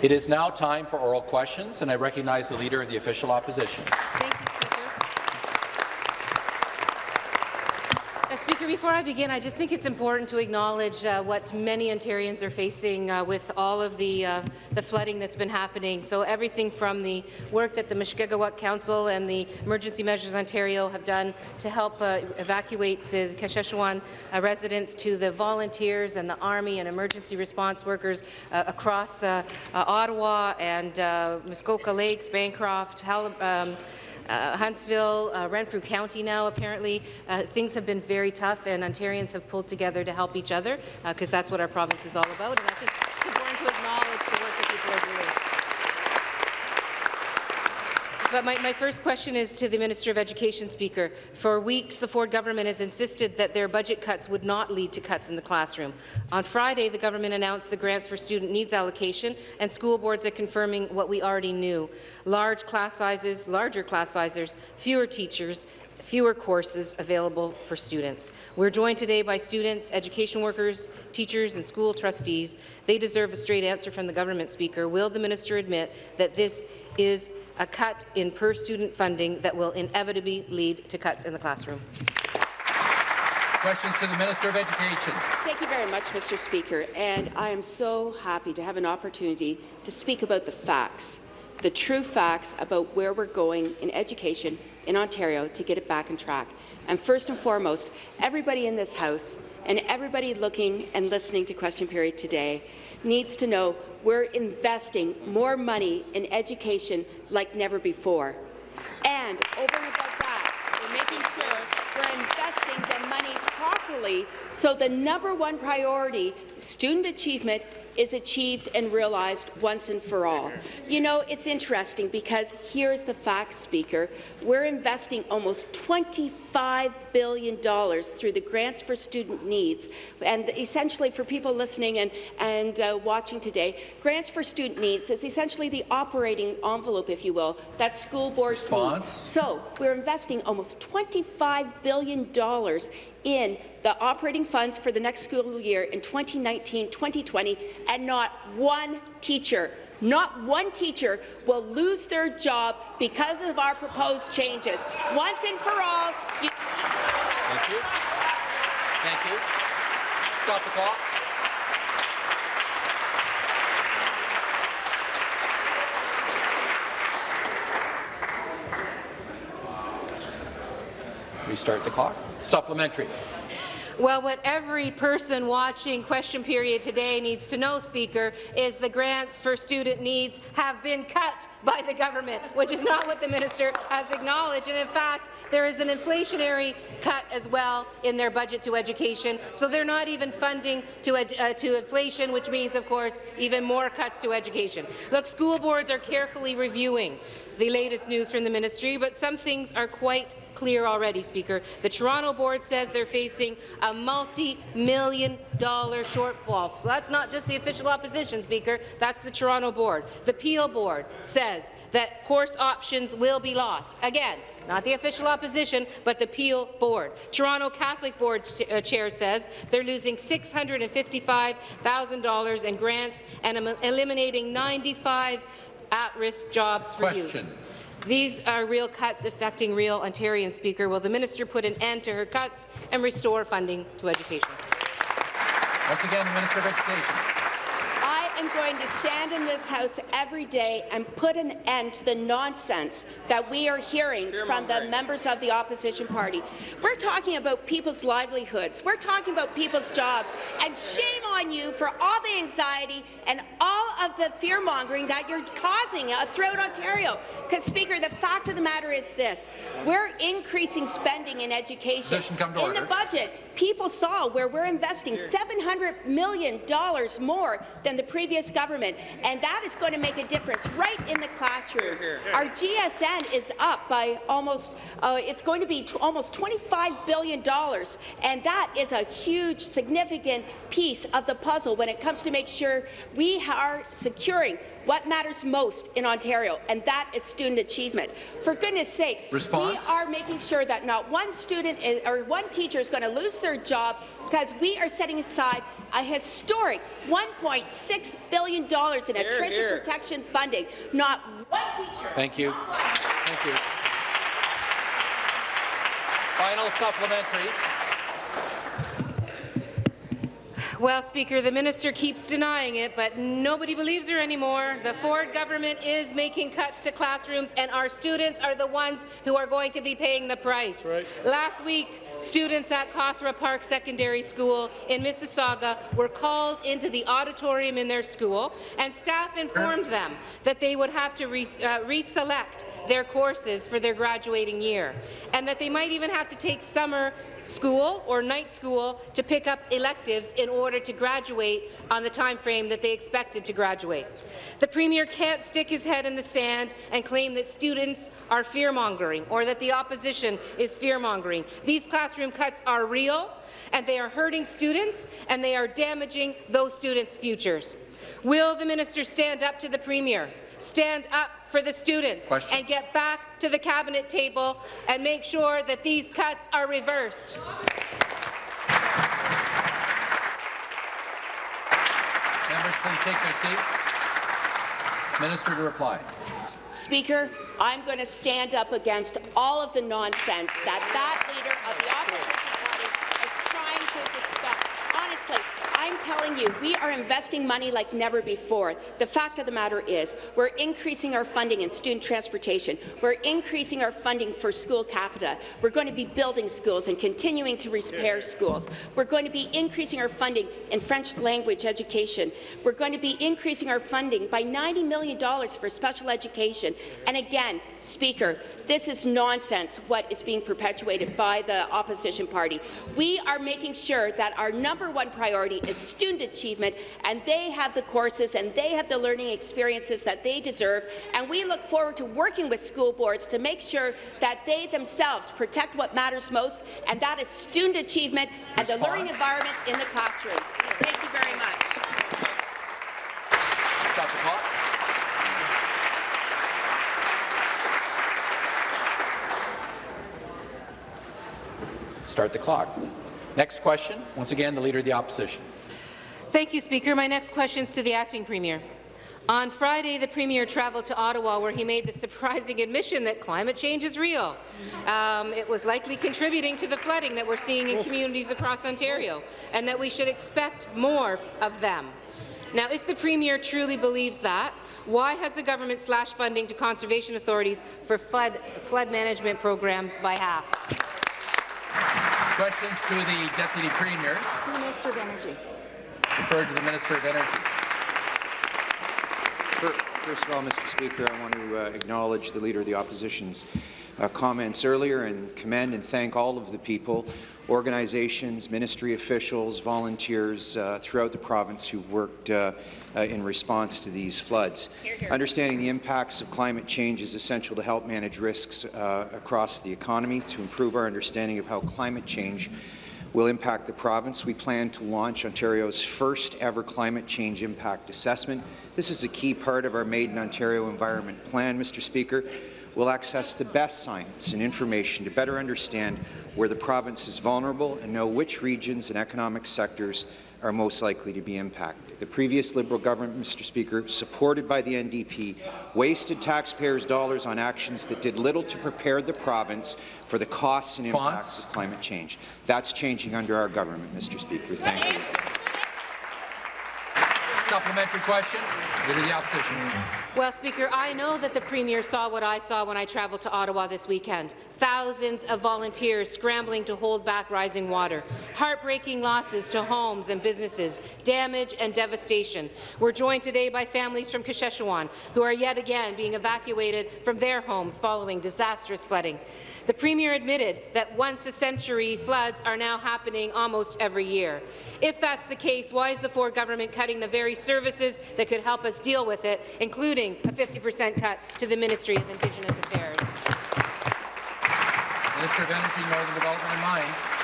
It is now time for oral questions, and I recognize the Leader of the Official Opposition. Thank you, Speaker, before I begin, I just think it's important to acknowledge uh, what many Ontarians are facing uh, with all of the, uh, the flooding that's been happening. So everything from the work that the Mushkegowuk Council and the Emergency Measures Ontario have done to help uh, evacuate the Kashechewan uh, residents to the volunteers and the Army and emergency response workers uh, across Ottawa and Muskoka Lakes, Bancroft, Hall um, uh, Huntsville, uh, Renfrew County now, apparently. Uh, things have been very tough, and Ontarians have pulled together to help each other, because that's what our province is all about. And I think it's important to acknowledge the work that people are doing. But my, my, first question is to the Minister of Education, Speaker. For weeks, the Ford government has insisted that their budget cuts would not lead to cuts in the classroom. On Friday, the government announced the Grants for Student Needs allocation, and school boards are confirming what we already knew. Large class sizes, larger class sizes, fewer teachers, fewer courses available for students. We're joined today by students, education workers, teachers and school trustees. They deserve a straight answer from the government speaker. Will the minister admit that this is a cut in per-student funding that will inevitably lead to cuts in the classroom. Questions to the Minister of Education. Thank you very much, Mr. Speaker. And I am so happy to have an opportunity to speak about the facts, the true facts about where we're going in education in Ontario to get it back on track. And first and foremost, everybody in this House and everybody looking and listening to question period today needs to know we're investing more money in education like never before. And over and above that, we're making sure we're investing the money properly so the number one priority, student achievement, is achieved and realized once and for all. You know, it's interesting because here's the fact, Speaker. We're investing almost $25 billion through the Grants for Student Needs. And essentially, for people listening and, and uh, watching today, Grants for Student Needs is essentially the operating envelope, if you will, that school boards Response. need. So we're investing almost $25 billion in the operating funds for the next school year in 2019-2020, and not one teacher not one teacher will lose their job because of our proposed changes. Once and for all, you Thank you. Thank you. Stop the clock. Restart the clock. Supplementary. Well, what every person watching question period today needs to know, Speaker, is the grants for student needs have been cut by the government, which is not what the minister has acknowledged. And in fact, there is an inflationary cut as well in their budget to education. So they're not even funding to, uh, to inflation, which means, of course, even more cuts to education. Look, school boards are carefully reviewing the latest news from the ministry, but some things are quite clear already, Speaker. The Toronto board says they're facing a multi-million dollar shortfall. So that's not just the official opposition, Speaker. That's the Toronto board. The Peel board says that course options will be lost. Again, not the official opposition, but the Peel board. Toronto Catholic board uh, chair says they're losing $655,000 in grants and eliminating 95 at-risk jobs for Question. youth. These are real cuts affecting real Ontarians, Speaker. Will the minister put an end to her cuts and restore funding to education? Once again, the Minister of Education am going to stand in this House every day and put an end to the nonsense that we are hearing from the members of the opposition party. We're talking about people's livelihoods. We're talking about people's jobs. And shame on you for all the anxiety and all of the fear-mongering that you're causing throughout Ontario. Because, Speaker, the fact of the matter is this. We're increasing spending in education. in order. the budget, people saw where we're investing $700 million more than the previous government, and that is going to make a difference right in the classroom. Our GSN is up by almost, uh, it's going to be almost $25 billion, and that is a huge, significant piece of the puzzle when it comes to make sure we are securing what matters most in Ontario, and that is student achievement. For goodness sakes, Response? we are making sure that not one student is, or one teacher is going to lose their job because we are setting aside a historic $1.6 billion in attrition protection funding. Not one teacher. Thank you. Thank you. Final supplementary. Well, Speaker, the minister keeps denying it, but nobody believes her anymore. The Ford government is making cuts to classrooms, and our students are the ones who are going to be paying the price. Right. Last week, students at Cawthra Park Secondary School in Mississauga were called into the auditorium in their school, and staff informed them that they would have to re uh, reselect their courses for their graduating year, and that they might even have to take summer school or night school to pick up electives in order to graduate on the time frame that they expected to graduate. The Premier can't stick his head in the sand and claim that students are fear-mongering or that the opposition is fear-mongering. These classroom cuts are real, and they are hurting students, and they are damaging those students' futures. Will the minister stand up to the Premier, stand up for the students, Question. and get back to the cabinet table and make sure that these cuts are reversed? Members, please take their seats. Minister to reply. Speaker, I'm going to stand up against all of the nonsense that that leader of the opposition party is trying to discuss. Honestly, I'm telling you, we are investing money like never before. The fact of the matter is, we're increasing our funding in student transportation. We're increasing our funding for school capita. We're going to be building schools and continuing to repair schools. We're going to be increasing our funding in French language education. We're going to be increasing our funding by $90 million for special education. And again, Speaker, this is nonsense what is being perpetuated by the opposition party. We are making sure that our number one priority is student achievement, and they have the courses and they have the learning experiences that they deserve. And we look forward to working with school boards to make sure that they themselves protect what matters most, and that is student achievement and the learning environment in the classroom. Thank you very much. Stop the clock. Start the clock. Next question. Once again, the Leader of the Opposition. Thank you, Speaker. My next question is to the acting Premier. On Friday, the Premier travelled to Ottawa, where he made the surprising admission that climate change is real. Um, it was likely contributing to the flooding that we're seeing in communities across Ontario, and that we should expect more of them. Now, if the Premier truly believes that, why has the government slashed funding to conservation authorities for flood, flood management programs by half? Questions to the Deputy Premier. Minister of Energy. Referred to the Minister of Energy. First of all, Mr. Speaker, I want to uh, acknowledge the Leader of the Opposition's uh, comments earlier and commend and thank all of the people, organizations, ministry officials, volunteers uh, throughout the province who've worked uh, uh, in response to these floods. Understanding the impacts of climate change is essential to help manage risks uh, across the economy, to improve our understanding of how climate change will impact the province. We plan to launch Ontario's first ever climate change impact assessment. This is a key part of our Made in Ontario Environment Plan, Mr. Speaker. We'll access the best science and information to better understand where the province is vulnerable and know which regions and economic sectors are most likely to be impacted. The previous Liberal government, Mr. Speaker, supported by the NDP, wasted taxpayers' dollars on actions that did little to prepare the province for the costs and impacts of climate change. That's changing under our government, Mr. Speaker. Thank you. Supplementary question. Leader of the Opposition. Well, Speaker, I know that the Premier saw what I saw when I travelled to Ottawa this weekend. Thousands of volunteers scrambling to hold back rising water, heartbreaking losses to homes and businesses, damage and devastation. We're joined today by families from Kashechewan who are yet again being evacuated from their homes following disastrous flooding. The Premier admitted that once-a-century floods are now happening almost every year. If that's the case, why is the Ford government cutting the very services that could help us deal with it, including a 50% cut to the Ministry of Indigenous Affairs? Minister of Energy, Northern Development and Mines.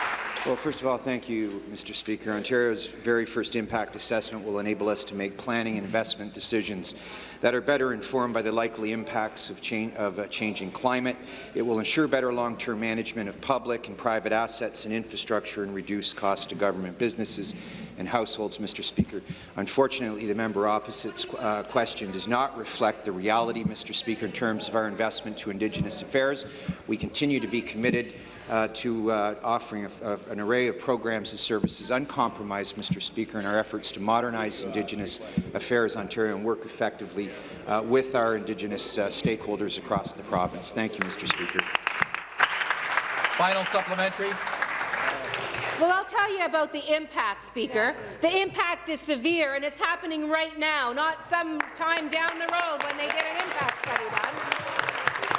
Well, first of all, thank you, Mr. Speaker. Ontario's very first impact assessment will enable us to make planning and investment decisions that are better informed by the likely impacts of, change, of a changing climate. It will ensure better long-term management of public and private assets and infrastructure and reduce costs to government businesses and households, Mr. Speaker. Unfortunately, the member opposite's uh, question does not reflect the reality, Mr. Speaker, in terms of our investment to Indigenous affairs. We continue to be committed uh, to uh, offering a, a, an array of programs and services uncompromised, Mr. Speaker, in our efforts to modernize Indigenous Affairs Ontario and work effectively uh, with our Indigenous uh, stakeholders across the province. Thank you, Mr. Speaker. Final supplementary. Well, I'll tell you about the impact, Speaker. The impact is severe, and it's happening right now, not some time down the road when they get an impact study done.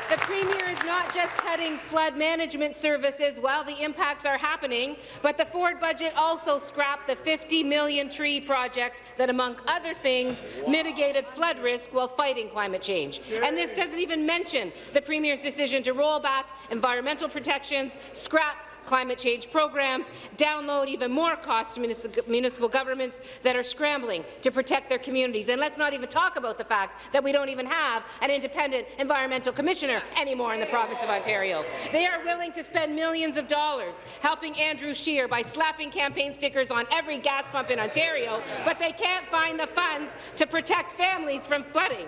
The Premier is not just cutting flood management services while the impacts are happening, but the Ford budget also scrapped the 50 million tree project that, among other things, mitigated flood risk while fighting climate change. And this doesn't even mention the Premier's decision to roll back environmental protections, scrap climate change programs, download even more costs to municipal governments that are scrambling to protect their communities. And let's not even talk about the fact that we don't even have an independent environmental commissioner anymore in the province of Ontario. They are willing to spend millions of dollars helping Andrew Scheer by slapping campaign stickers on every gas pump in Ontario, but they can't find the funds to protect families from flooding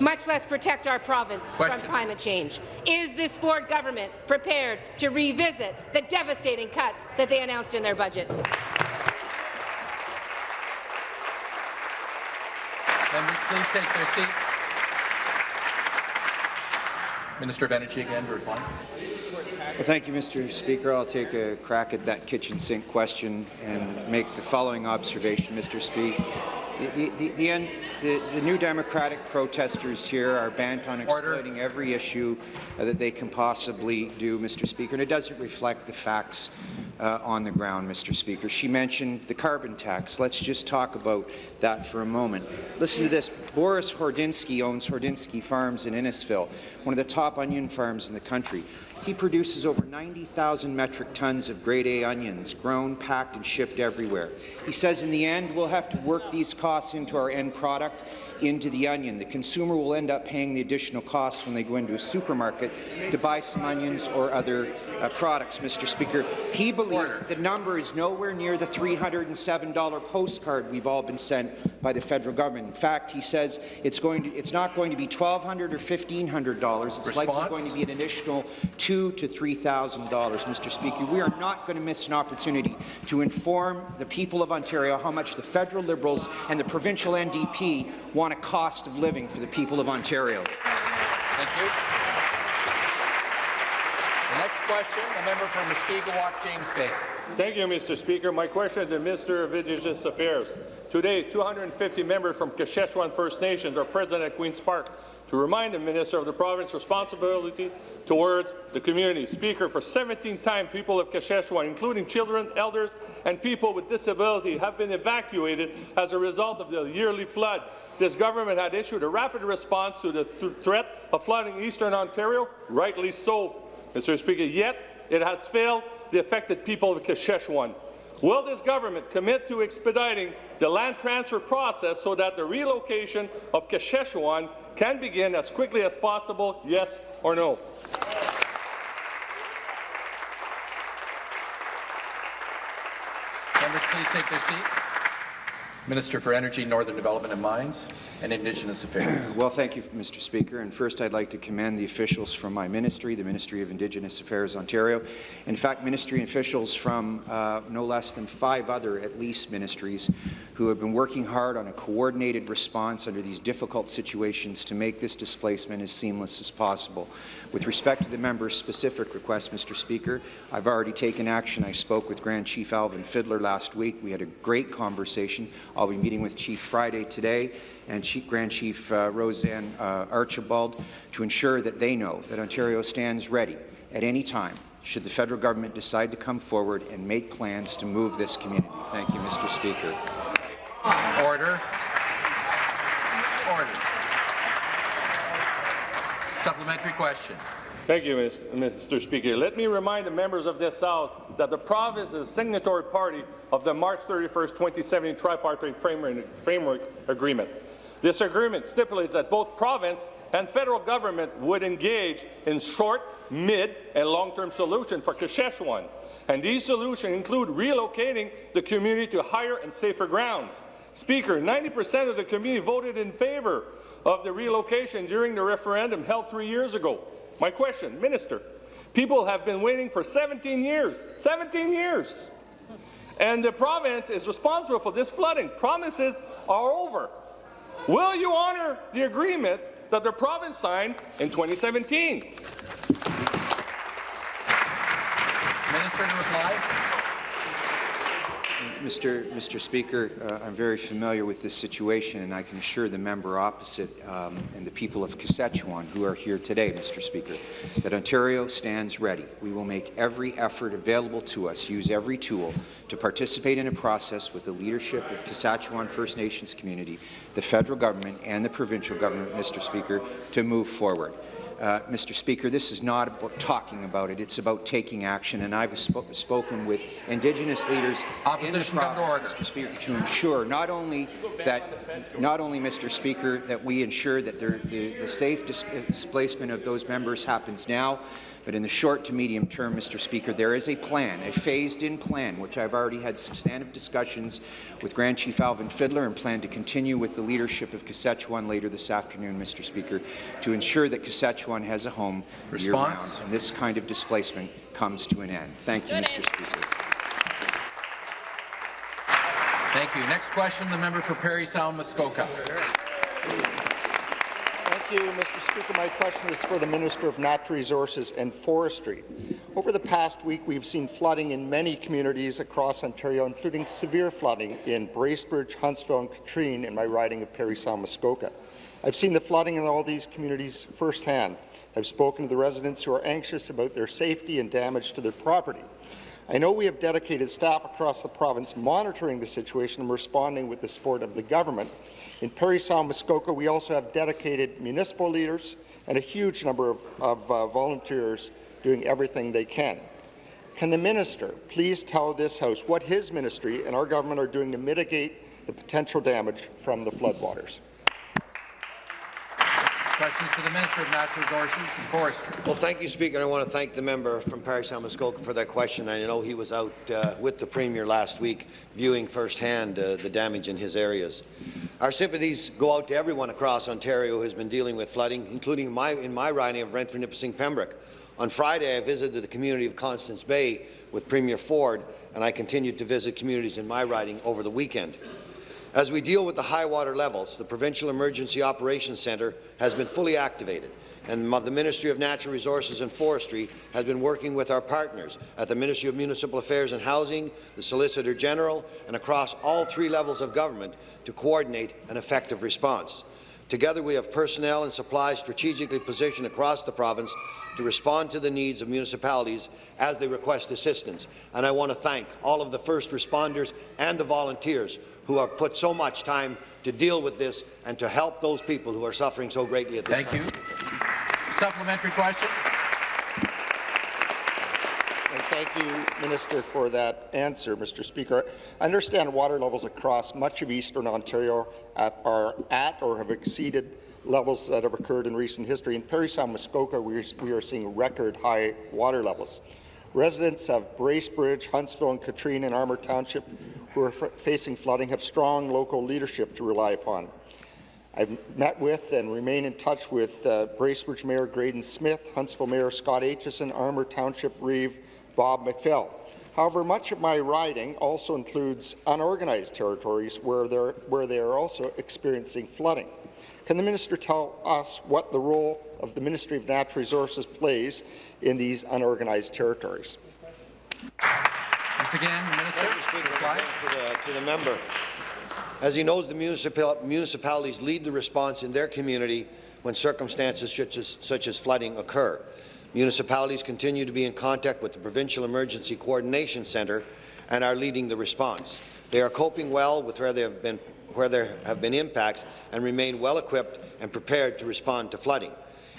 much less protect our province Question. from climate change. Is this Ford government prepared to revisit the devastating cuts that they announced in their budget? Members, please take their seats. Minister of Energy again to reply. Well, thank you, Mr. Speaker. I'll take a crack at that kitchen sink question and make the following observation, Mr. Speaker. The, the, the, the, the, new Democratic protesters here are bent on exploiting Order. every issue uh, that they can possibly do, Mr. Speaker, and it doesn't reflect the facts uh, on the ground, Mr. Speaker. She mentioned the carbon tax. Let's just talk about that for a moment. Listen to this. Boris Horodynsky owns Horodynsky Farms in Innisfil, one of the top onion farms in the country. He produces over 90,000 metric tons of grade A onions, grown, packed and shipped everywhere. He says in the end, we'll have to work these costs into our end product, into the onion. The consumer will end up paying the additional costs when they go into a supermarket to buy some onions or other uh, products, Mr. Speaker. He believes the number is nowhere near the $307 postcard we've all been sent by the federal government. In fact, he says it's, going to, it's not going to be $1,200 or $1,500. It's Response? likely going to be an additional two to $3,000, Mr. Speaker. We are not going to miss an opportunity to inform the people of Ontario how much the federal Liberals and the provincial NDP want a cost of living for the people of Ontario. Thank you. The next question, the member from Mushkegowuk, James Bay. Thank you, Mr. Speaker. My question is to the Minister of Indigenous Affairs. Today, 250 members from Kashechewan First Nations are present at Queen's Park to remind the Minister of the province's responsibility towards the community. Speaker, for 17 times, people of Kashechewan, including children, elders, and people with disability, have been evacuated as a result of the yearly flood. This government had issued a rapid response to the th threat of flooding eastern Ontario, rightly so, Mr. Speaker, yet it has failed the affected people of Kashechewan. Will this government commit to expediting the land transfer process so that the relocation of Kashechewan can begin as quickly as possible, yes or no? Members, please take their seats. Minister for Energy, Northern Development and Mines and Indigenous Affairs. well, thank you, Mr. Speaker. And first, I'd like to commend the officials from my ministry, the Ministry of Indigenous Affairs Ontario. In fact, ministry officials from uh, no less than five other, at least, ministries who have been working hard on a coordinated response under these difficult situations to make this displacement as seamless as possible. With respect to the member's specific request, Mr. Speaker, I've already taken action. I spoke with Grand Chief Alvin Fiddler last week. We had a great conversation. I'll be meeting with Chief Friday today and Chief, Grand Chief uh, Roseanne uh, Archibald to ensure that they know that Ontario stands ready at any time should the federal government decide to come forward and make plans to move this community. Thank you, Mr. Speaker. Order. Order. Supplementary question. Thank you, Mr. Speaker. Let me remind the members of this House that the province is a signatory party of the March 31, 2017 Tripartite Framework, Framework Agreement. This agreement stipulates that both province and federal government would engage in short, mid, and long-term solutions for Kashechewan. And these solutions include relocating the community to higher and safer grounds. Speaker, 90% of the community voted in favour of the relocation during the referendum held three years ago. My question, Minister, people have been waiting for 17 years, 17 years, and the province is responsible for this flooding. Promises are over. Will you honour the agreement that the province signed in 2017? Minister to reply. Mr. Mr. Speaker, uh, I'm very familiar with this situation, and I can assure the member opposite um, and the people of Kashechewan who are here today, Mr. Speaker, that Ontario stands ready. We will make every effort available to us, use every tool to participate in a process with the leadership of Kashechewan First Nations community, the federal government, and the provincial government, Mr. Speaker, to move forward. Uh, Mr. Speaker, this is not about talking about it, it's about taking action, and I've sp spoken with Indigenous leaders Opposition in the province, Mr. Speaker, to ensure not only that, not only, Mr. Speaker, that we ensure that the, the safe dis displacement of those members happens now, but in the short to medium term, Mr. Speaker, there is a plan, a phased-in plan, which I've already had substantive discussions with Grand Chief Alvin Fiddler and plan to continue with the leadership of Kashechewan later this afternoon, Mr. Speaker, to ensure that Kashechewan has a home year-round and this kind of displacement comes to an end. Thank you, Mr. Speaker. Thank you. Next question, the member for Parry Sound Muskoka. Thank you, Mr. Speaker. My question is for the Minister of Natural Resources and Forestry. Over the past week, we've seen flooding in many communities across Ontario, including severe flooding in Bracebridge, Huntsville and Katrine in my riding of Parry Sound Muskoka. I've seen the flooding in all these communities firsthand. I've spoken to the residents who are anxious about their safety and damage to their property. I know we have dedicated staff across the province monitoring the situation and responding with the support of the government, in Parry Sound Muskoka, we also have dedicated municipal leaders and a huge number of, of uh, volunteers doing everything they can. Can the minister please tell this House what his ministry and our government are doing to mitigate the potential damage from the floodwaters? Questions to the Minister of Natural Resources and Forestry. Well, thank you, Speaker. I want to thank the member from Sound Muskoka for that question. I know he was out uh, with the Premier last week viewing firsthand uh, the damage in his areas. Our sympathies go out to everyone across Ontario who has been dealing with flooding, including my, in my riding of Renfrew, Nipissing, Pembroke. On Friday, I visited the community of Constance Bay with Premier Ford, and I continued to visit communities in my riding over the weekend. As we deal with the high water levels, the Provincial Emergency Operations Centre has been fully activated, and the Ministry of Natural Resources and Forestry has been working with our partners at the Ministry of Municipal Affairs and Housing, the Solicitor General, and across all three levels of government to coordinate an effective response. Together, we have personnel and supplies strategically positioned across the province to respond to the needs of municipalities as they request assistance. And I want to thank all of the first responders and the volunteers who have put so much time to deal with this and to help those people who are suffering so greatly at this Thank time. Thank you. Supplementary question. And thank you, Minister, for that answer, Mr. Speaker. I understand water levels across much of eastern Ontario at, are at or have exceeded levels that have occurred in recent history. In Parry Sound Muskoka, we are, we are seeing record high water levels. Residents of Bracebridge, Huntsville and Katrine in Armour Township who are facing flooding have strong local leadership to rely upon. I've met with and remain in touch with uh, Bracebridge Mayor Graydon Smith, Huntsville Mayor Scott Aitchison, Armour Township Reeve Bob McPhail. However, much of my riding also includes unorganized territories where, where they are also experiencing flooding. Can the minister tell us what the role of the Ministry of Natural Resources plays in these unorganized territories? Once again, the Minister. Speaker, to, the, to the member. As he knows, the municipal, municipalities lead the response in their community when circumstances such as, such as flooding occur. Municipalities continue to be in contact with the Provincial Emergency Coordination Centre and are leading the response. They are coping well with where, they have been, where there have been impacts and remain well equipped and prepared to respond to flooding.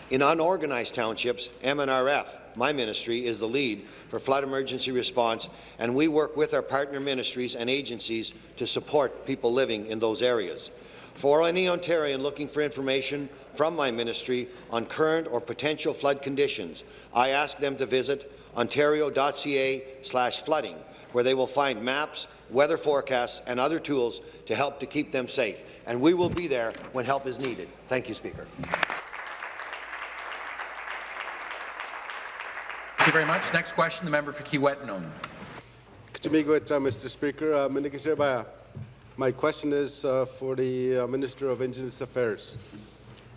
In unorganized townships, MNRF, my ministry, is the lead for flood emergency response, and we work with our partner ministries and agencies to support people living in those areas. For any Ontarian looking for information from my ministry on current or potential flood conditions, I ask them to visit ontario.ca flooding, where they will find maps, weather forecasts and other tools to help to keep them safe. And we will be there when help is needed. Thank you, Speaker. Thank you very much. Next question, the member for Kiiwetinoong. Kachimigwet, uh, Mr. Speaker. Uh, My question is uh, for the uh, Minister of Indigenous Affairs.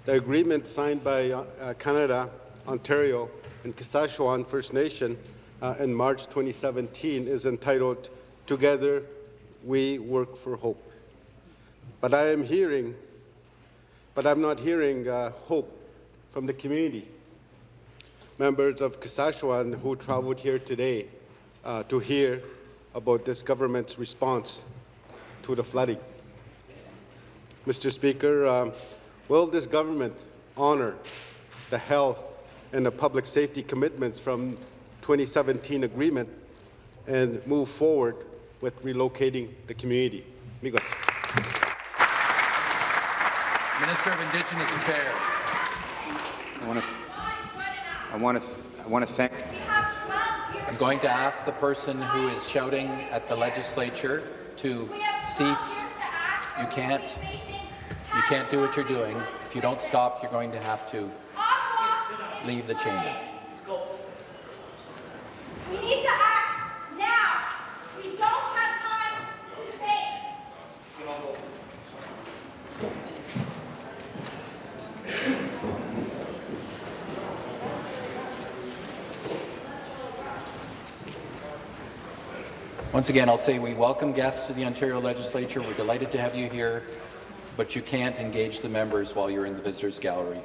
The agreement signed by uh, uh, Canada, Ontario, and Kashechewan First Nation uh, in March 2017 is entitled Together We Work for Hope. But I am hearing, but I'm not hearing uh, hope from the community. Members of Kashechewan who traveled here today uh, to hear about this government's response to the flooding. Mr. Speaker, um, will this government honor the health and the public safety commitments from 2017 agreement and move forward with relocating the community? Miigwech. Minister of Indigenous Affairs. I want to, I want to, I want to thank. I'm going to ask the person who is shouting at the legislature to cease. You can't. You can't do what you're doing. If you don't stop, you're going to have to leave the chamber. We need to act now. We don't have time to debate. Once again, I'll say we welcome guests to the Ontario Legislature. We're delighted to have you here, but you can't engage the members while you're in the visitors gallery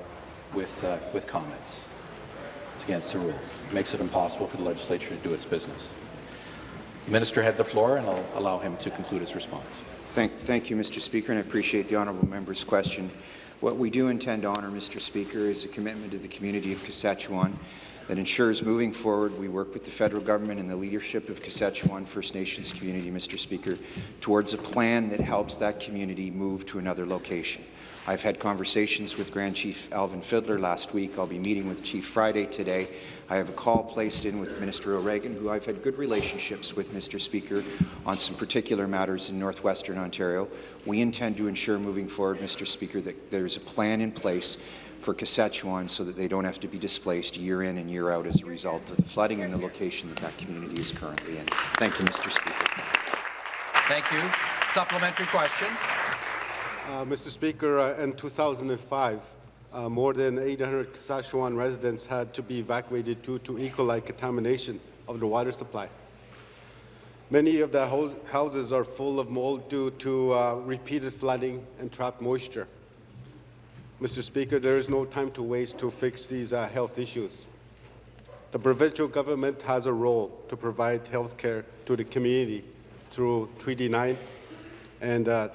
with, uh, with comments. It's against the rules. It makes it impossible for the legislature to do its business. The minister had the floor, and I'll allow him to conclude his response. Thank, thank you, Mr. Speaker, and I appreciate the honourable member's question. What we do intend to honour, Mr. Speaker, is a commitment to the community of Kashechewan that ensures moving forward we work with the federal government and the leadership of Kashechewan First Nations community, Mr. Speaker, towards a plan that helps that community move to another location. I've had conversations with Grand Chief Alvin Fiddler last week. I'll be meeting with Chief Friday today. I have a call placed in with Minister O'Regan, who I've had good relationships with, Mr. Speaker, on some particular matters in northwestern Ontario. We intend to ensure moving forward, Mr. Speaker, that there's a plan in place for Kashechewan so that they don't have to be displaced year in and year out as a result of the flooding in the location that that community is currently in. Thank you, Mr. Speaker. Thank you. Supplementary question. Uh, Mr. Speaker, uh, in 2005, uh, more than 800 Kashechewan residents had to be evacuated due to E. coli contamination of the water supply. Many of the houses are full of mold due to uh, repeated flooding and trapped moisture. Mr. Speaker, there is no time to waste to fix these uh, health issues. The provincial government has a role to provide health care to the community through Treaty 9 and uh,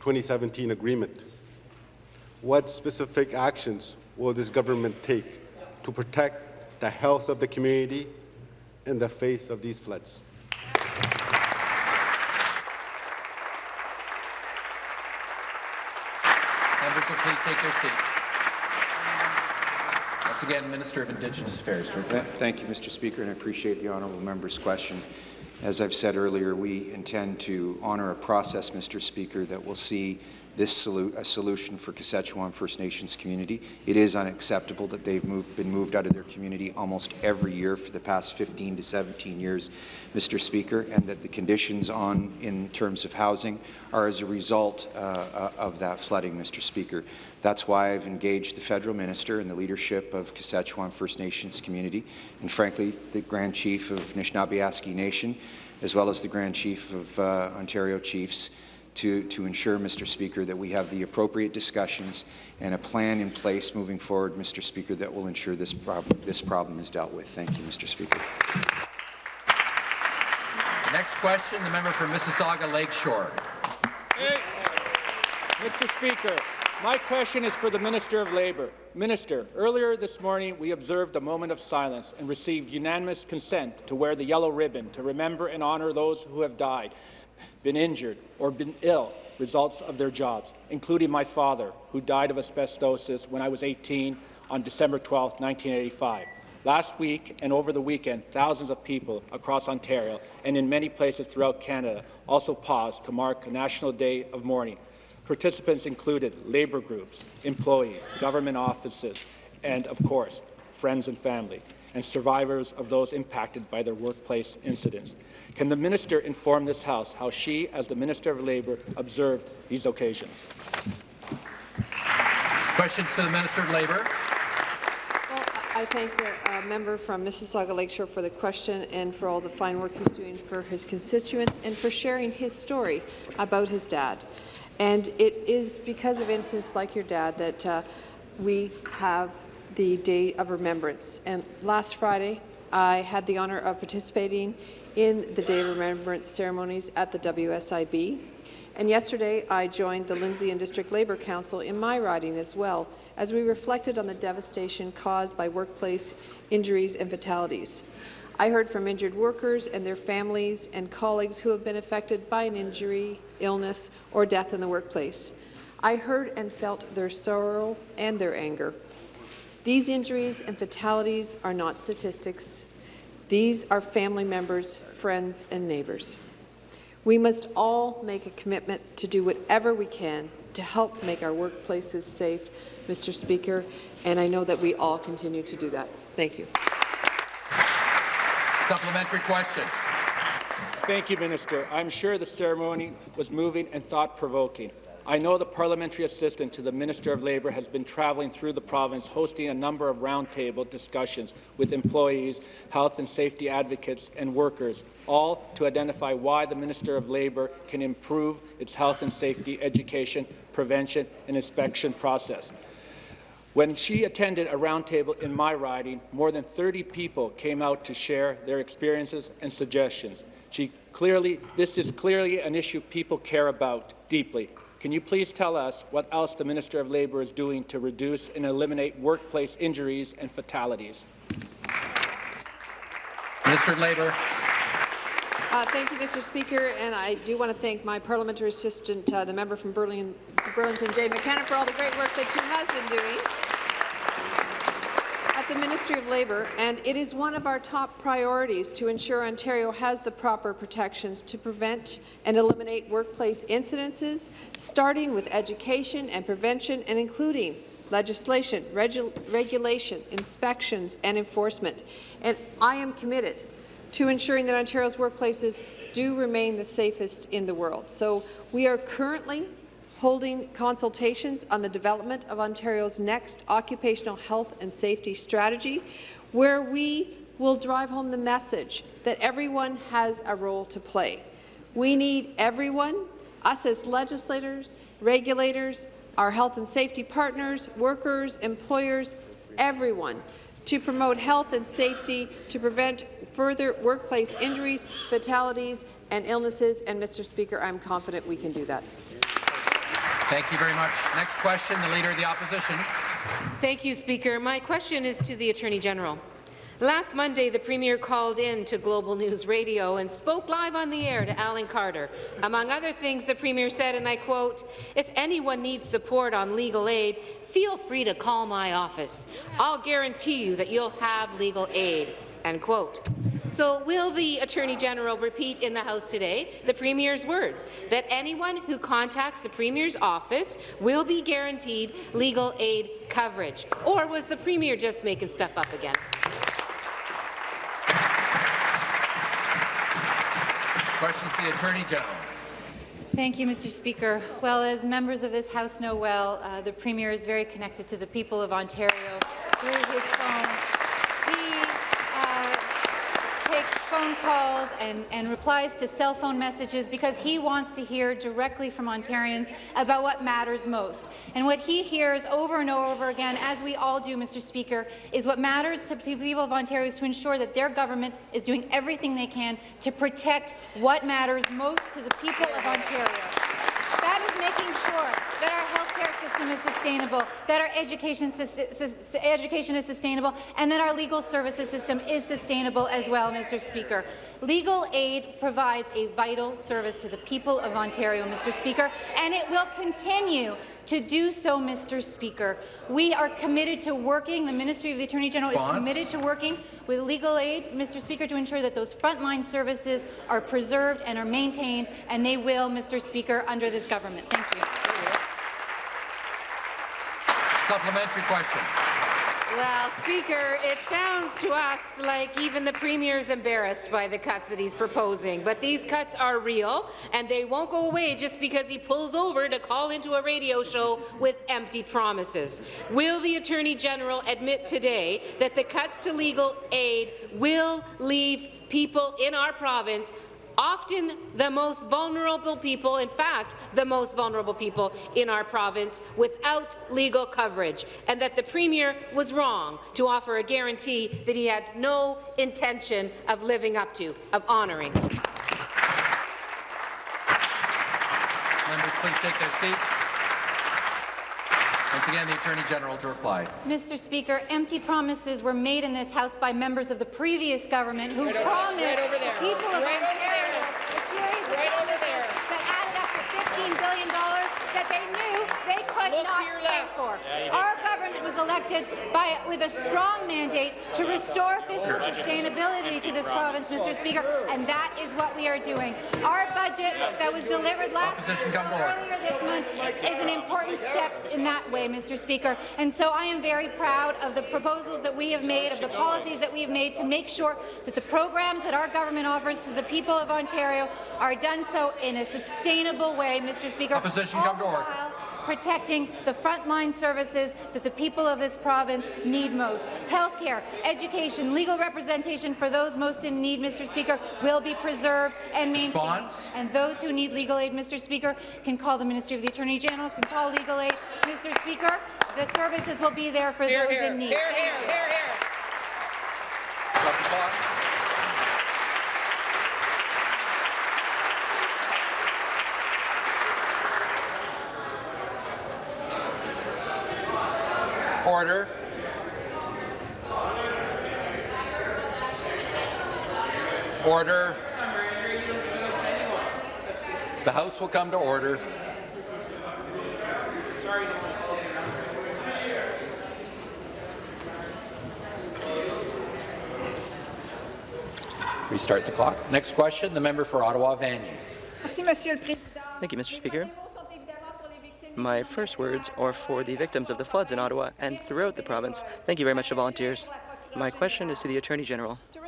2017 agreement. What specific actions will this government take to protect the health of the community in the face of these floods? Members will please take their seats. Again, Minister of Indigenous Affairs. Thank you, Mr. Speaker, and I appreciate the honourable member's question. As I've said earlier, we intend to honour a process, Mr. Speaker, that will see this a solution for Kashechewan First Nations community. It is unacceptable that they've moved, been moved out of their community almost every year for the past 15 to 17 years, Mr. Speaker, and that the conditions on in terms of housing are as a result uh, of that flooding, Mr. Speaker. That's why I've engaged the federal minister and the leadership of Kashechewan First Nations community, and frankly, the Grand Chief of Anishinaabe Nation, as well as the Grand Chief of uh, Ontario Chiefs, to, to ensure, Mr. Speaker, that we have the appropriate discussions and a plan in place moving forward, Mr. Speaker, that will ensure this, prob this problem is dealt with. Thank you, Mr. Speaker. Next question, the member for Mississauga Lakeshore. Mr. Speaker, My question is for the Minister of Labour. Minister, earlier this morning we observed a moment of silence and received unanimous consent to wear the yellow ribbon to remember and honour those who have died, been injured or been ill results of their jobs, including my father, who died of asbestosis when I was 18 on December 12, 1985. Last week and over the weekend, thousands of people across Ontario and in many places throughout Canada also paused to mark a National Day of Mourning. Participants included labour groups, employees, government offices, and, of course, friends and family, and survivors of those impacted by their workplace incidents. Can the minister inform this House how she, as the Minister of Labour, observed these occasions? Questions to the Minister of Labour. Well, I thank the uh, member from Mississauga Lakeshore for the question and for all the fine work he's doing for his constituents and for sharing his story about his dad. And it is because of incidents like your dad that uh, we have the Day of Remembrance. And last Friday, I had the honour of participating in the Day of Remembrance ceremonies at the WSIB. And yesterday, I joined the Lindsay and District Labour Council in my riding as well, as we reflected on the devastation caused by workplace injuries and fatalities. I heard from injured workers and their families and colleagues who have been affected by an injury, illness, or death in the workplace. I heard and felt their sorrow and their anger. These injuries and fatalities are not statistics. These are family members, friends, and neighbours. We must all make a commitment to do whatever we can to help make our workplaces safe, Mr. Speaker, and I know that we all continue to do that. Thank you. Supplementary question. Thank you, Minister. I'm sure the ceremony was moving and thought-provoking. I know the parliamentary assistant to the Minister of Labour has been travelling through the province hosting a number of roundtable discussions with employees, health and safety advocates and workers, all to identify why the Minister of Labour can improve its health and safety education, prevention and inspection process. When she attended a roundtable in my riding, more than 30 people came out to share their experiences and suggestions. She clearly, this is clearly an issue people care about deeply. Can you please tell us what else the Minister of Labour is doing to reduce and eliminate workplace injuries and fatalities? Minister of Labour. Uh, thank you, Mr. Speaker, and I do want to thank my parliamentary assistant, uh, the member from Burlington, Burlington, Jane McKenna, for all the great work that she has been doing at the Ministry of Labour, and it is one of our top priorities to ensure Ontario has the proper protections to prevent and eliminate workplace incidences, starting with education and prevention and including legislation, regu regulation, inspections and enforcement. And I am committed to ensuring that Ontario's workplaces do remain the safest in the world. So we are currently holding consultations on the development of Ontario's next occupational health and safety strategy, where we will drive home the message that everyone has a role to play. We need everyone, us as legislators, regulators, our health and safety partners, workers, employers, everyone, to promote health and safety, to prevent further workplace injuries, fatalities, and illnesses. And, Mr. Speaker, I'm confident we can do that. Thank you very much. Next question, the Leader of the Opposition. Thank you, Speaker. My question is to the Attorney General. Last Monday, the Premier called in to Global News Radio and spoke live on the air to Alan Carter. Among other things, the Premier said, and I quote, if anyone needs support on legal aid, feel free to call my office. I'll guarantee you that you'll have legal aid. End quote. So will the Attorney General repeat in the House today the Premier's words that anyone who contacts the Premier's office will be guaranteed legal aid coverage? Or was the Premier just making stuff up again? Questions to the Attorney General. Thank you, Mr. Speaker. Well, as members of this House know well, uh, the Premier is very connected to the people of Ontario through his phone. He uh, takes phone calls and, and replies to cell phone messages because he wants to hear directly from Ontarians about what matters most. And what he hears over and over again, as we all do, Mr. Speaker, is what matters to the people of Ontario is to ensure that their government is doing everything they can to protect what matters most to the people of Ontario. That is making sure that our healthcare system is sustainable, that our education, education is sustainable, and that our legal services system is sustainable as well, Mr. Speaker. Legal aid provides a vital service to the people of Ontario, Mr. Speaker, and it will continue to do so, Mr. Speaker. We are committed to working, the Ministry of the Attorney General Response. is committed to working with legal aid, Mr. Speaker, to ensure that those frontline services are preserved and are maintained, and they will, Mr. Speaker, under this government. Thank you. Supplementary question. Well, Speaker, it sounds to us like even the Premier is embarrassed by the cuts that he's proposing. But these cuts are real, and they won't go away just because he pulls over to call into a radio show with empty promises. Will the Attorney General admit today that the cuts to legal aid will leave people in our province often the most vulnerable people, in fact, the most vulnerable people in our province, without legal coverage, and that the Premier was wrong to offer a guarantee that he had no intention of living up to, of honouring. Members, please take their seats. Once again, the Attorney General to reply. Mr. Speaker, empty promises were made in this House by members of the previous government who Right promised right over there. the people of Right over Ontario a series of Right over promises that added up to $15 billion that they knew they could Look not your pay left. for. Our government was elected by, with a strong mandate to restore fiscal sustainability to this province, Mr. Speaker, and that is what we are doing. Our budget that was delivered last Opposition come earlier this month is an important step in that way, Mr. Speaker. And so I am very proud of the proposals that we have made, of the policies that we have made to make sure that the programs that our government offers to the people of Ontario are done so in a sustainable way, Mr. Speaker. Opposition all come to the order. while protecting the frontline services that the people of this province need most. Health care, education, legal representation for those most in need, Mr. Speaker, will be preserved and maintained. Response? And those who need legal aid, Mr. Speaker, can call the Ministry of the Attorney General, can call legal aid. Mr. Speaker, the services will be there for Here, those here, in need. here, Thank here, you. here, here. Order. Order. The House will come to order. Restart the clock. Next question, the member for Ottawa Vanier. Thank you, Mr. Speaker. My first words are for the victims of the floods in Ottawa and throughout the province. Thank you very much to volunteers. My question is to the Attorney General. The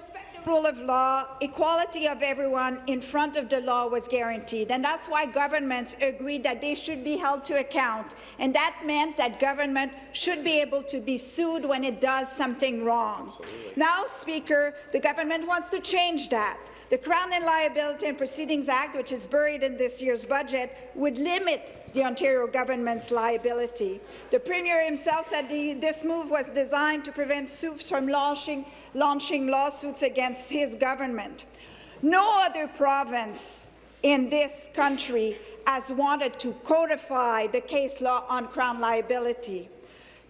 rule of law, equality of everyone in front of the law was guaranteed. And that's why governments agreed that they should be held to account. And that meant that government should be able to be sued when it does something wrong. Now, Speaker, the government wants to change that. The Crown and Liability and Proceedings Act, which is buried in this year's budget, would limit the Ontario government's liability. The Premier himself said the, this move was designed to prevent suits from launching, launching lawsuits against his government. No other province in this country has wanted to codify the case law on Crown liability.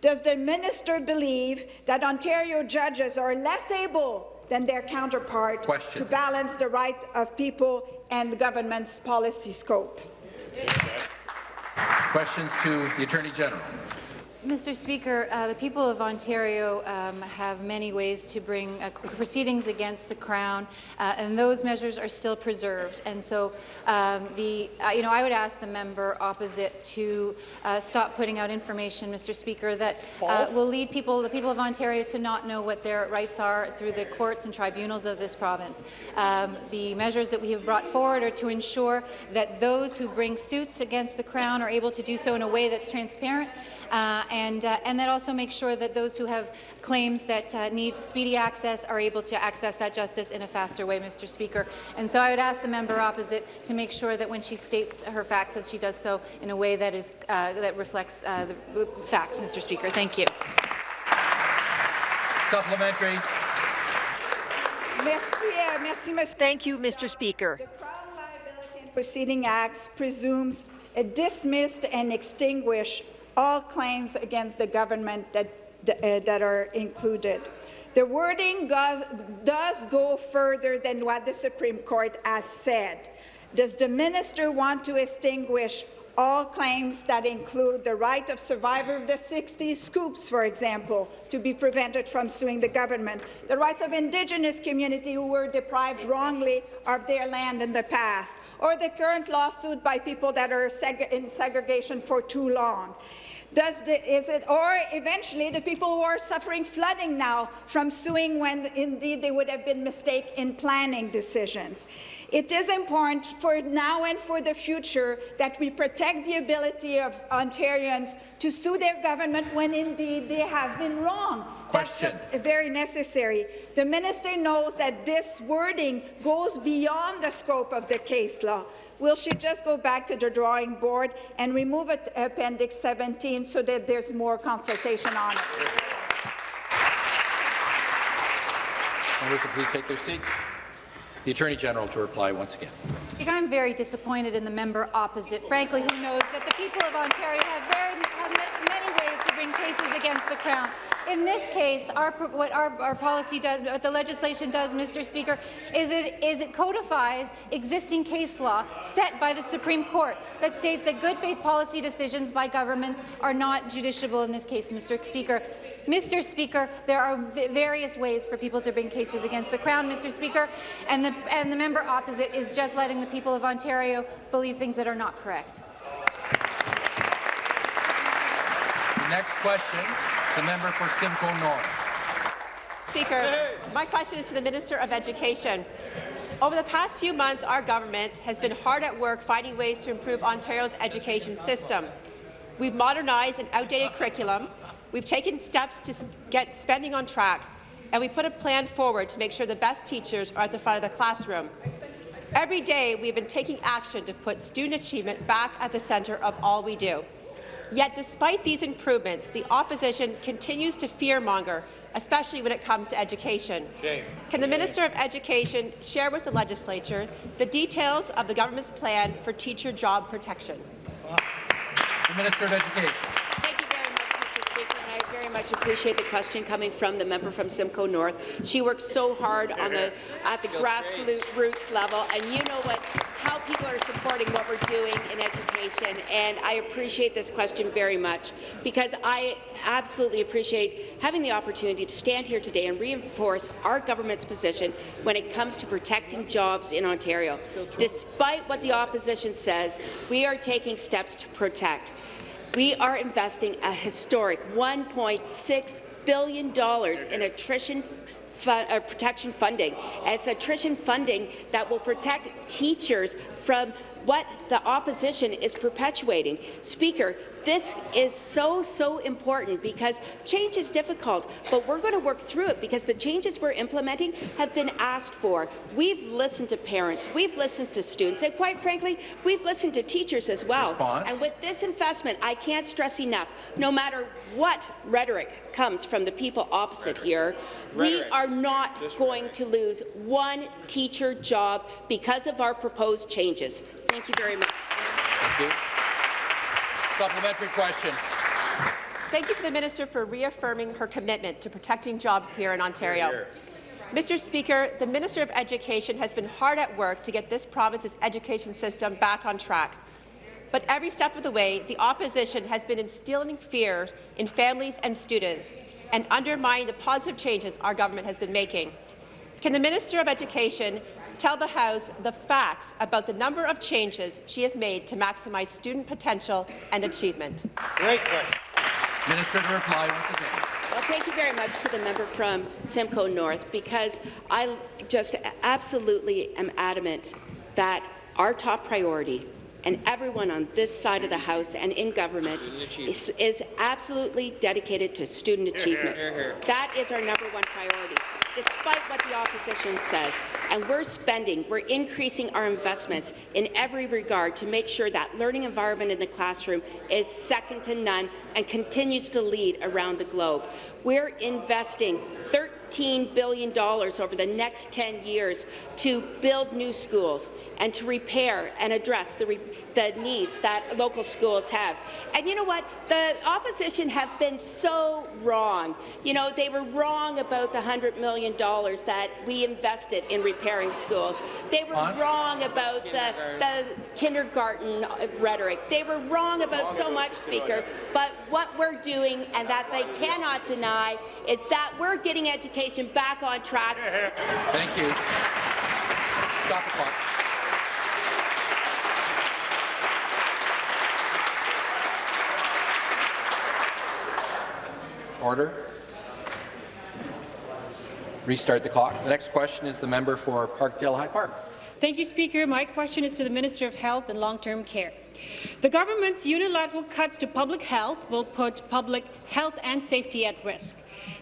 Does the minister believe that Ontario judges are less able than their counterpart Question. to balance the right of people and the government's policy scope? Questions to the Attorney General. Mr. Speaker, uh, the people of Ontario um, have many ways to bring uh, proceedings against the Crown, uh, and those measures are still preserved. And so, um, the uh, you know, I would ask the member opposite to uh, stop putting out information, Mr. Speaker, that uh, will lead people, the people of Ontario, to not know what their rights are through the courts and tribunals of this province. Um, the measures that we have brought forward are to ensure that those who bring suits against the Crown are able to do so in a way that's transparent. Uh, and, uh, and that also makes sure that those who have claims that uh, need speedy access are able to access that justice in a faster way, Mr. Speaker. And so I would ask the member opposite to make sure that when she states her facts, that she does so in a way that is uh, that reflects uh, the facts, Mr. Speaker. Thank you. Supplementary. Merci, uh, merci, Mr. Thank you, Mr. Speaker. The Crown Liability and Proceeding Act presumes a dismissed and extinguished all claims against the government that, uh, that are included. The wording goes, does go further than what the Supreme Court has said. Does the minister want to extinguish all claims that include the right of survivor of the 60s scoops, for example, to be prevented from suing the government, the rights of Indigenous community who were deprived wrongly of their land in the past, or the current lawsuit by people that are seg in segregation for too long. Does the, is it, or eventually the people who are suffering flooding now from suing when indeed they would have been mistaken in planning decisions. It is important for now and for the future that we protect the ability of Ontarians to sue their government when indeed they have been wrong. Question. That's just very necessary. The minister knows that this wording goes beyond the scope of the case law. Will she just go back to the drawing board and remove Appendix 17 so that there's more consultation on it? Members please take their seats. The Attorney General to reply once again. I'm very disappointed in the member opposite, frankly, who knows that the people of Ontario have, very, have many ways to bring cases against the Crown. In this case, our, what our, our policy does, what the legislation does, Mr. Speaker, is it, is it codifies existing case law set by the Supreme Court that states that good faith policy decisions by governments are not judiciable in this case, Mr. Speaker. Mr. Speaker, there are various ways for people to bring cases against the Crown, Mr. Speaker, and the, and the member opposite is just letting the people of Ontario believe things that are not correct. Next question, the member for Simcoe North. Speaker, my question is to the Minister of Education. Over the past few months, our government has been hard at work finding ways to improve Ontario's education system. We've modernized an outdated curriculum, we've taken steps to get spending on track, and we put a plan forward to make sure the best teachers are at the front of the classroom. Every day, we've been taking action to put student achievement back at the centre of all we do. Yet, despite these improvements, the opposition continues to fearmonger, especially when it comes to education. Shame. Can the Minister of Education share with the legislature the details of the government's plan for teacher job protection? The Minister of Education very much appreciate the question coming from the member from Simcoe North. She works so hard on the at the grassroots level, and you know what how people are supporting what we're doing in education. And I appreciate this question very much because I absolutely appreciate having the opportunity to stand here today and reinforce our government's position when it comes to protecting jobs in Ontario. Despite what the opposition says, we are taking steps to protect. We are investing a historic $1.6 billion in attrition uh, protection funding. it's attrition funding that will protect teachers from what the opposition is perpetuating. Speaker, this is so, so important because change is difficult, but we're going to work through it because the changes we're implementing have been asked for. We've listened to parents, we've listened to students, and quite frankly, we've listened to teachers as well. Response. And with this investment, I can't stress enough, no matter what rhetoric comes from the people opposite here, rhetoric. we are not Just going rhetoric. to lose one teacher job because of our proposed changes. Thank you very much. Thank you. Supplementary question. Thank you to the minister for reaffirming her commitment to protecting jobs here in Ontario. Here, here. Mr. Speaker, the Minister of Education has been hard at work to get this province's education system back on track. But every step of the way, the opposition has been instilling fear in families and students and undermining the positive changes our government has been making. Can the Minister of Education tell the House the facts about the number of changes she has made to maximize student potential and achievement. Great question. Minister to reply once again. Well, thank you very much to the member from Simcoe North, because I just absolutely am adamant that our top priority and everyone on this side of the House and in government is, is absolutely dedicated to student achievement. Here, here, here, that is our number one priority, despite what the opposition says. And we're spending, we're increasing our investments in every regard to make sure that learning environment in the classroom is second to none and continues to lead around the globe. We're investing 13 billion dollars over the next 10 years to build new schools and to repair and address the, the needs that local schools have. And you know what? The opposition have been so wrong. You know, they were wrong about the $100 million that we invested in repairing schools. They were Once. wrong about the, the kindergarten rhetoric. They were wrong about so much, Speaker. But what we're doing, and that they cannot deny, is that we're getting education back on track. Thank you. Stop the clock. Order. Restart the clock. The next question is the member for Parkdale High Park. Thank you, Speaker. My question is to the Minister of Health and Long-Term Care. The government's unilateral cuts to public health will put public health and safety at risk.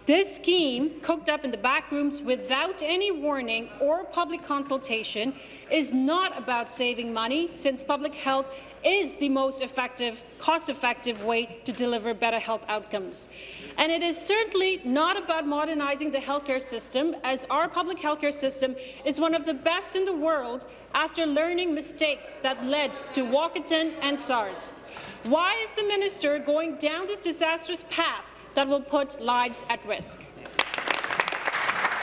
This scheme, cooked up in the back rooms without any warning or public consultation, is not about saving money, since public health is the most effective, cost-effective way to deliver better health outcomes. And it is certainly not about modernizing the healthcare system, as our public healthcare system is one of the best in the world after learning mistakes that led to Walkerton and SARS. Why is the minister going down this disastrous path that will put lives at risk?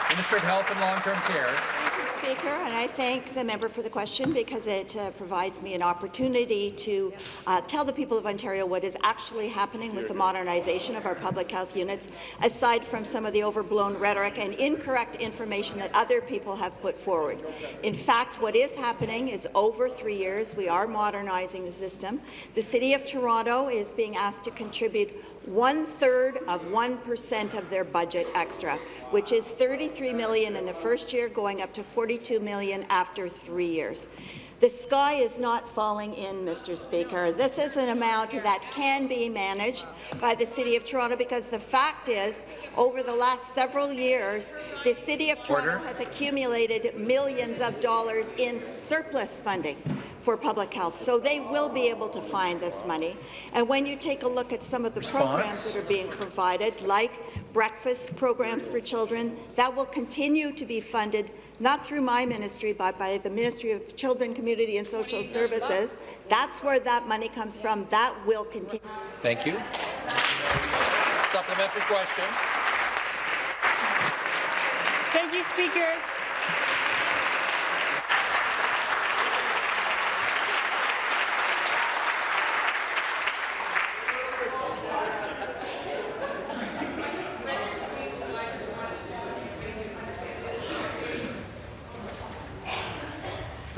Minister of Health and Long-Term Care. Speaker, and I thank the member for the question because it uh, provides me an opportunity to uh, tell the people of Ontario what is actually happening with the modernization of our public health units, aside from some of the overblown rhetoric and incorrect information that other people have put forward. In fact, what is happening is over three years, we are modernizing the system. The City of Toronto is being asked to contribute one-third of 1% of their budget extra, which is 33 million in the first year, going up to 42 million after three years. The sky is not falling in, Mr. Speaker. This is an amount that can be managed by the City of Toronto because the fact is, over the last several years, the City of Toronto Order. has accumulated millions of dollars in surplus funding for public health, so they will be able to find this money. And when you take a look at some of the Response. programs that are being provided, like breakfast programs for children, that will continue to be funded not through my ministry, but by the Ministry of Children, Community and Social Services. That's where that money comes from. That will continue. Thank you. Supplementary question. Thank you, Speaker.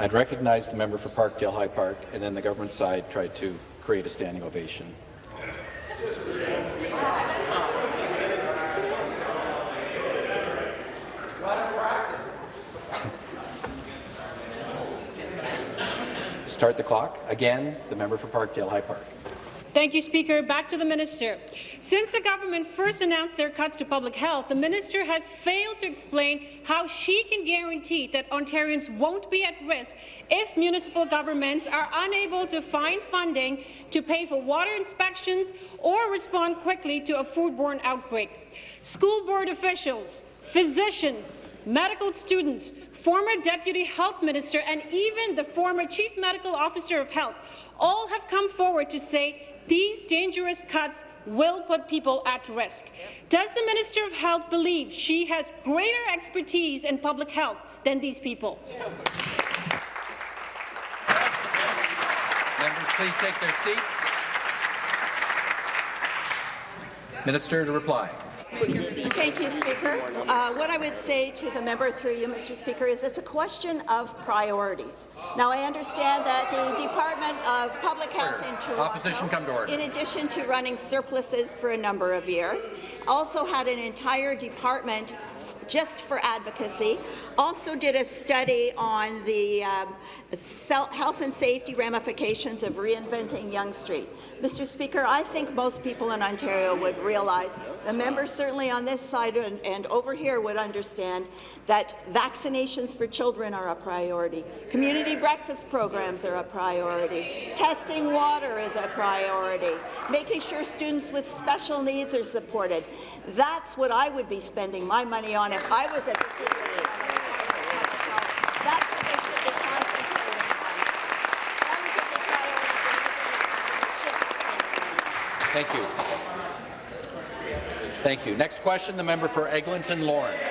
I'd recognize the member for Parkdale High Park, and then the government side tried to create a standing ovation. Start the clock. Again, the member for Parkdale High Park. Thank you, Speaker. Back to the minister. Since the government first announced their cuts to public health, the minister has failed to explain how she can guarantee that Ontarians won't be at risk if municipal governments are unable to find funding to pay for water inspections or respond quickly to a foodborne outbreak. School board officials, physicians, medical students, former Deputy Health Minister, and even the former Chief Medical Officer of Health all have come forward to say these dangerous cuts will put people at risk. Does the Minister of Health believe she has greater expertise in public health than these people? Members, please take their seats. Minister to reply. Thank you, Speaker. Uh, what I would say to the member through you, Mr. Speaker, is it's a question of priorities. Now, I understand that the Department of Public Health in Toronto, Opposition come to order. in addition to running surpluses for a number of years, also had an entire department just for advocacy, also did a study on the um, health and safety ramifications of reinventing Yonge Street. Mr. Speaker, I think most people in Ontario would realize, the members certainly on this side and, and over here would understand that vaccinations for children are a priority, community breakfast programs are a priority, testing water is a priority, making sure students with special needs are supported. That's what I would be spending my money on if I was at the city of That's what they should be concentrating on. Thank you. Thank you. Next question, the member for Eglinton Lawrence.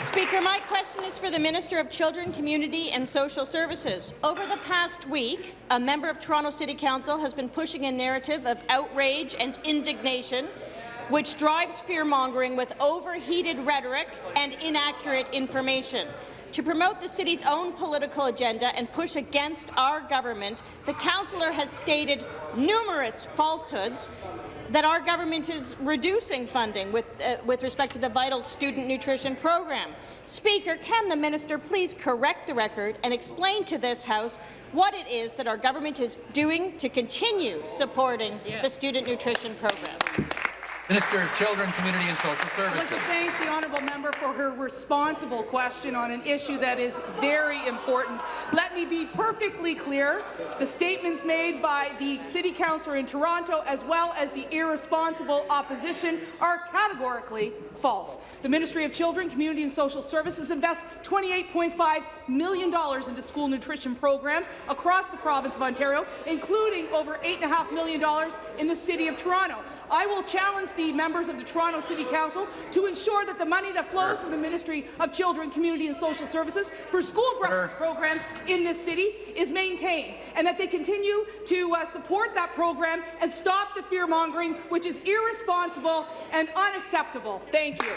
Speaker, my question is for the Minister of Children, Community and Social Services. Over the past week, a member of Toronto City Council has been pushing a narrative of outrage and indignation which drives fear-mongering with overheated rhetoric and inaccurate information. To promote the city's own political agenda and push against our government, the councillor has stated numerous falsehoods that our government is reducing funding with, uh, with respect to the vital student nutrition program. Speaker, can the minister please correct the record and explain to this House what it is that our government is doing to continue supporting yes. the student nutrition program? Minister of Children, Community and Social Services. I'd like to thank the honourable member for her responsible question on an issue that is very important. Let me be perfectly clear. The statements made by the City Councillor in Toronto as well as the irresponsible opposition are categorically false. The Ministry of Children, Community and Social Services invests $28.5 million into school nutrition programs across the province of Ontario, including over $8.5 million in the City of Toronto. I will challenge the members of the Toronto City Council to ensure that the money that flows from the Ministry of Children, Community and Social Services for school breakfast programs in this city is maintained, and that they continue to uh, support that program and stop the fear-mongering, which is irresponsible and unacceptable. Thank you.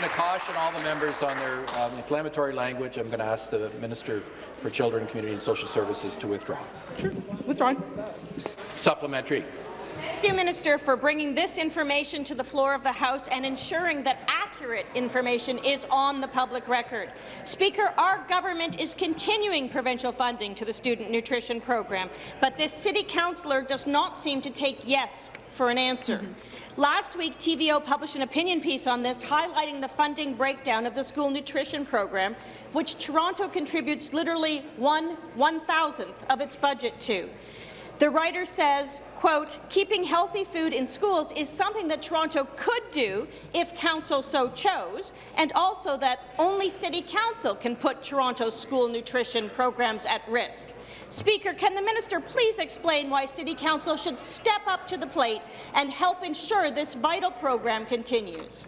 I'm going to caution all the members on their um, inflammatory language. I'm going to ask the Minister for Children, Community and Social Services to withdraw. Sure. Withdrawn. Supplementary. Thank you, Minister, for bringing this information to the floor of the House and ensuring that accurate information is on the public record. Speaker, our government is continuing provincial funding to the student nutrition program, but this city councillor does not seem to take yes for an answer. Mm -hmm. Last week, TVO published an opinion piece on this, highlighting the funding breakdown of the school nutrition program, which Toronto contributes literally one one-thousandth of its budget to. The writer says, quote, keeping healthy food in schools is something that Toronto could do if Council so chose, and also that only City Council can put Toronto's school nutrition programs at risk. Speaker, can the minister please explain why City Council should step up to the plate and help ensure this vital program continues?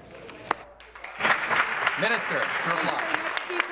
Minister, to reply.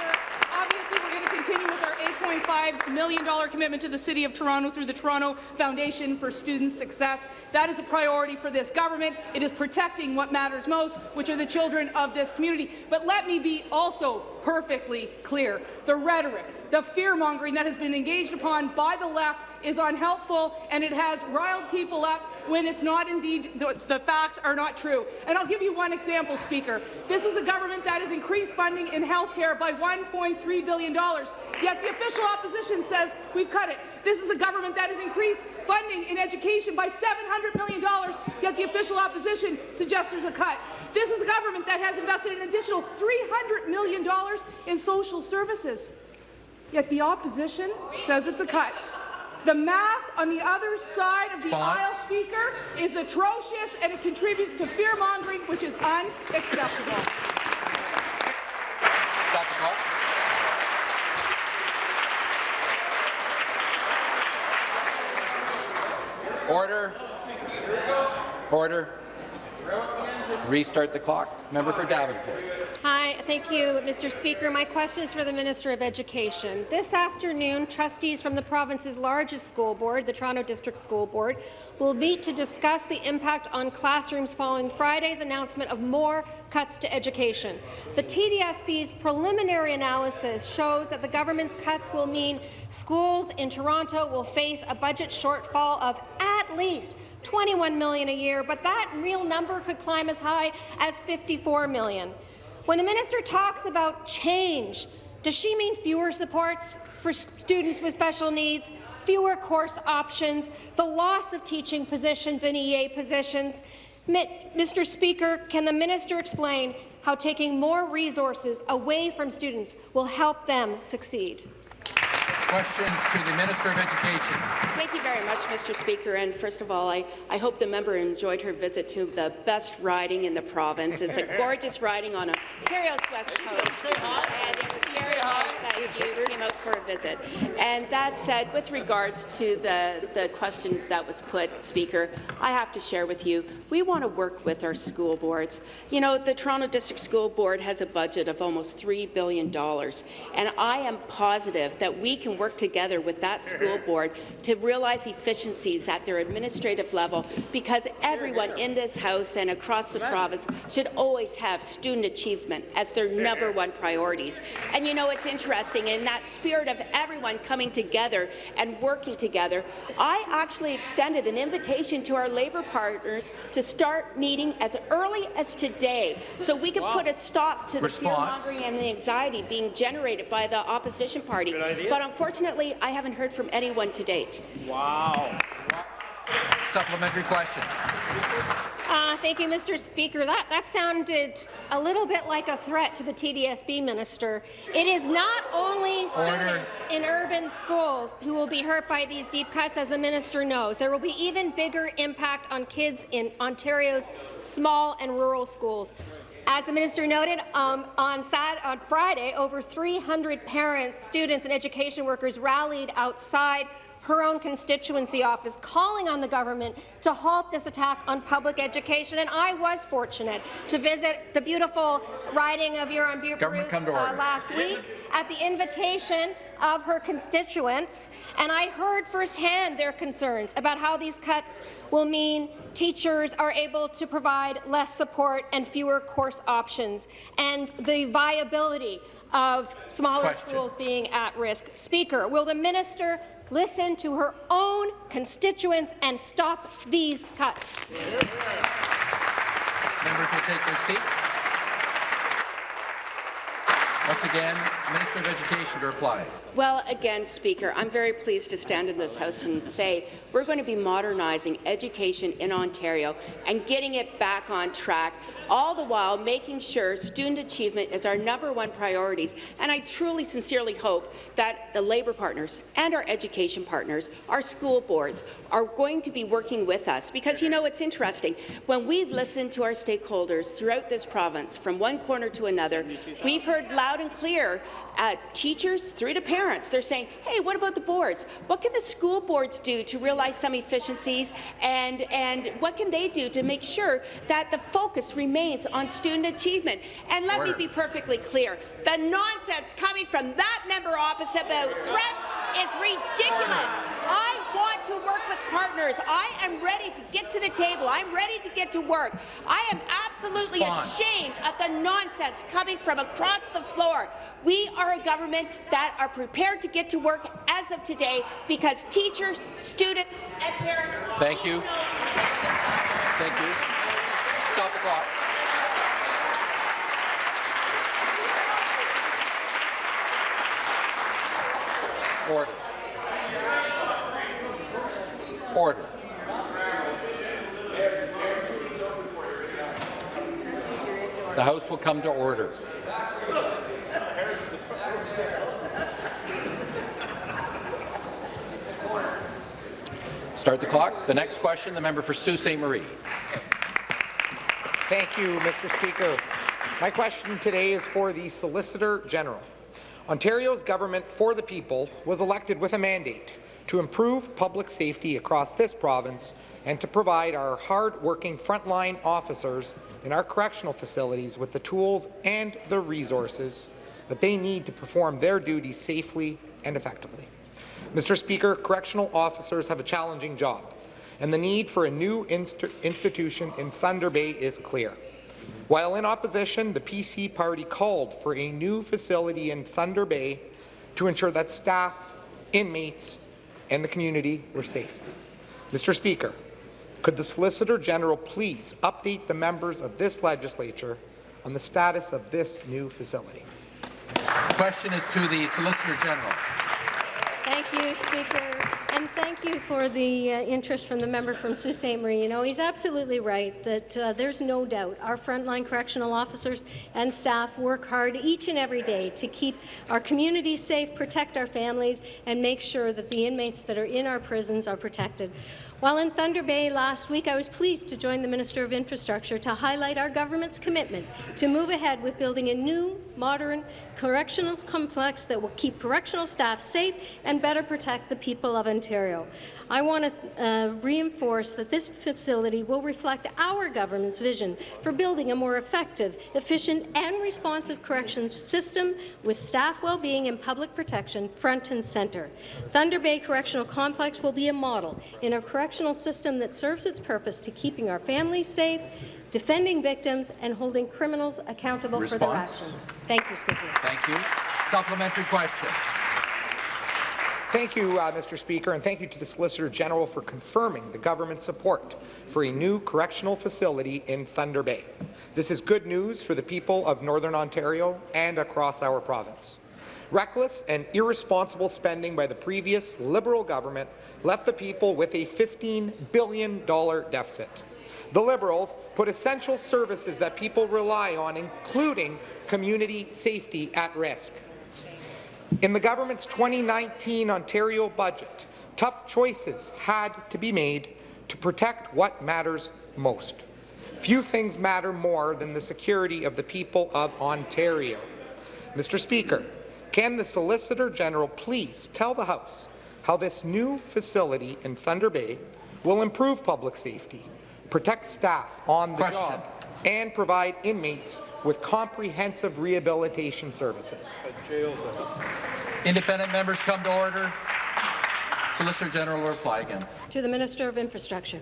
$1.5 million commitment to the City of Toronto through the Toronto Foundation for Student Success. That is a priority for this government. It is protecting what matters most, which are the children of this community. But let me be also perfectly clear. The rhetoric, the fear-mongering that has been engaged upon by the left is unhelpful, and it has riled people up when it's not indeed the, the facts are not true. And I'll give you one example, Speaker. This is a government that has increased funding in health care by $1.3 billion, yet the official opposition says we've cut it. This is a government that has increased funding in education by $700 million, yet the official opposition suggests there's a cut. This is a government that has invested an additional $300 million in social services, yet the opposition says it's a cut. The math on the other side of the aisle, Speaker, is atrocious and it contributes to fear-mongering, which is unacceptable. Stop the clock. Order. Order. Restart the clock. Member for Davenport. Hi, thank you, Mr. Speaker. My question is for the Minister of Education. This afternoon, trustees from the province's largest school board, the Toronto District School Board, will meet to discuss the impact on classrooms following Friday's announcement of more cuts to education. The TDSB's preliminary analysis shows that the government's cuts will mean schools in Toronto will face a budget shortfall of at least 21 million a year, but that real number could climb as high as 54 million. When the minister talks about change, does she mean fewer supports for students with special needs, fewer course options, the loss of teaching positions and EA positions? Mr. Speaker, can the minister explain how taking more resources away from students will help them succeed? Questions to the Minister of Education. Thank you very much, Mr. Speaker. And first of all, I, I hope the member enjoyed her visit to the best riding in the province. It's a gorgeous riding on Ontario's west coast. And it was very nice that you came out for a visit. And that said, with regards to the, the question that was put, Speaker, I have to share with you, we want to work with our school boards. You know, the Toronto District School Board has a budget of almost $3 billion. And I am positive that we can work together with that school board to realize efficiencies at their administrative level because everyone in this House and across the province should always have student achievement as their number one priorities. And you know, it's interesting, in that spirit of everyone coming together and working together, I actually extended an invitation to our Labour partners to start meeting as early as today so we can wow. put a stop to the fear-mongering and the anxiety being generated by the opposition party. But unfortunately, Unfortunately, I haven't heard from anyone to date. Wow. Supplementary question. Uh, thank you, Mr. Speaker. That, that sounded a little bit like a threat to the TDSB minister. It is not only students in urban schools who will be hurt by these deep cuts, as the minister knows. There will be even bigger impact on kids in Ontario's small and rural schools. As the minister noted, um, on, on Friday, over 300 parents, students and education workers rallied outside her own constituency office, calling on the government to halt this attack on public education. And I was fortunate to visit the beautiful riding of Huron uh, last week at the invitation of her constituents, and I heard firsthand their concerns about how these cuts will mean teachers are able to provide less support and fewer course options, and the viability of smaller Question. schools being at risk. Speaker, will the minister listen to her own constituents and stop these cuts. Members will take their seats. Once again, Minister of Education to reply. Well, again, Speaker, I'm very pleased to stand in this House and say we're going to be modernizing education in Ontario and getting it back on track, all the while making sure student achievement is our number one priorities. And I truly, sincerely hope that the Labour partners and our education partners, our school boards, are going to be working with us. Because, you know, it's interesting. When we listen to our stakeholders throughout this province, from one corner to another, we've heard loud and clear uh, teachers through to parents. They're saying, hey, what about the boards? What can the school boards do to realize some efficiencies, and, and what can they do to make sure that the focus remains on student achievement? And let Order. me be perfectly clear. The nonsense coming from that member opposite about threats is ridiculous. I want to work with partners. I am ready to get to the table. I'm ready to get to work. I am absolutely Response. ashamed of the nonsense coming from across the floor. We are a government that are prepared to get to work as of today because teachers, students, and parents. Thank you. Thank you. Stop the clock. Order. Order. The House will come to order. Start the clock. The next question, the member for Sault Ste. Marie. Thank you, Mr. Speaker. My question today is for the Solicitor General. Ontario's government for the people was elected with a mandate to improve public safety across this province and to provide our hard-working frontline officers in our correctional facilities with the tools and the resources that they need to perform their duties safely and effectively. Mr. Speaker, correctional officers have a challenging job, and the need for a new inst institution in Thunder Bay is clear. While in opposition, the PC party called for a new facility in Thunder Bay to ensure that staff, inmates, and the community were safe. Mr. Speaker, could the Solicitor General please update the members of this legislature on the status of this new facility? The question is to the Solicitor General. Thank you, Speaker. Thank you for the uh, interest from the member from Sault Ste. Marie. You know, he's absolutely right that uh, there's no doubt our frontline correctional officers and staff work hard each and every day to keep our communities safe, protect our families, and make sure that the inmates that are in our prisons are protected. While in Thunder Bay last week, I was pleased to join the Minister of Infrastructure to highlight our government's commitment to move ahead with building a new, modern correctional complex that will keep correctional staff safe and better protect the people of Ontario. I want to uh, reinforce that this facility will reflect our government's vision for building a more effective, efficient and responsive corrections system with staff well-being and public protection front and centre. Thunder Bay Correctional Complex will be a model in a correctional system that serves its purpose to keeping our families safe, defending victims and holding criminals accountable Response. for their actions. Thank you, Speaker. Thank you. Supplementary question. Thank you, uh, Mr. Speaker, and thank you to the Solicitor General for confirming the government's support for a new correctional facility in Thunder Bay. This is good news for the people of Northern Ontario and across our province. Reckless and irresponsible spending by the previous Liberal government left the people with a $15 billion deficit. The Liberals put essential services that people rely on, including community safety, at risk. In the government's 2019 Ontario budget, tough choices had to be made to protect what matters most. Few things matter more than the security of the people of Ontario. Mr. Speaker, can the Solicitor General please tell the House how this new facility in Thunder Bay will improve public safety, protect staff on the Question. job, and provide inmates with comprehensive rehabilitation services? Independent members come to order. Solicitor General will reply again. To the Minister of Infrastructure.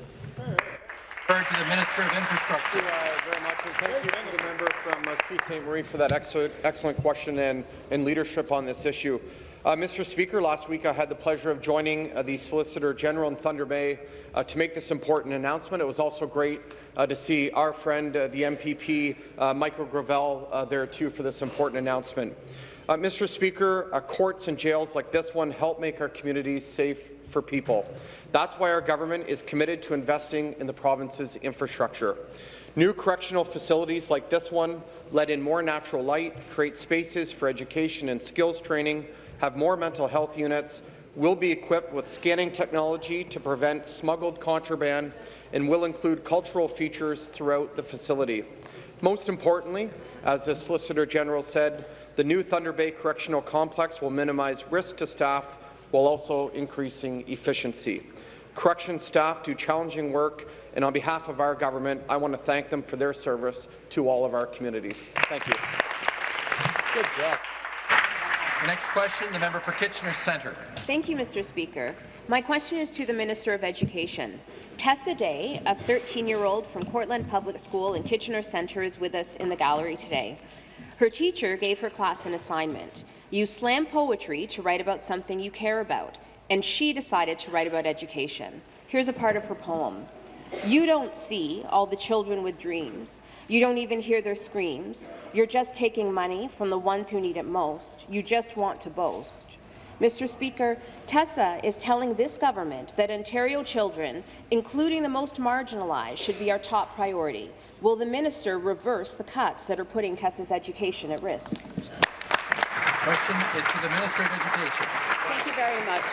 Refer to the Minister of Infrastructure. Thank you uh, very much, and thank you to the member from uh, Sault Ste. Marie for that excellent, excellent question and, and leadership on this issue. Uh, Mr. Speaker, last week I had the pleasure of joining uh, the Solicitor General in Thunder Bay uh, to make this important announcement. It was also great uh, to see our friend, uh, the MPP, uh, Michael Gravelle, there too for this important announcement. Mr. Speaker, courts and jails like this one help make our communities safe for people. That's why our government is committed to investing in the province's infrastructure. New correctional facilities like this one let in more natural light, create spaces for education and skills training, have more mental health units, will be equipped with scanning technology to prevent smuggled contraband, and will include cultural features throughout the facility. Most importantly, as the Solicitor General said, the new Thunder Bay Correctional Complex will minimize risk to staff while also increasing efficiency. Correction staff do challenging work, and on behalf of our government, I want to thank them for their service to all of our communities. Thank you. Good job. The next question, the member for Kitchener Centre. Thank you, Mr. Speaker. My question is to the Minister of Education. Tessa Day, a 13-year-old from Cortland Public School in Kitchener Centre, is with us in the gallery today. Her teacher gave her class an assignment. Use slam poetry to write about something you care about, and she decided to write about education. Here's a part of her poem. You don't see all the children with dreams. You don't even hear their screams. You're just taking money from the ones who need it most. You just want to boast. Mr. Speaker, Tessa is telling this government that Ontario children, including the most marginalized, should be our top priority. Will the minister reverse the cuts that are putting Tessa's education at risk? Question is to the Minister of Education. Thank you very much.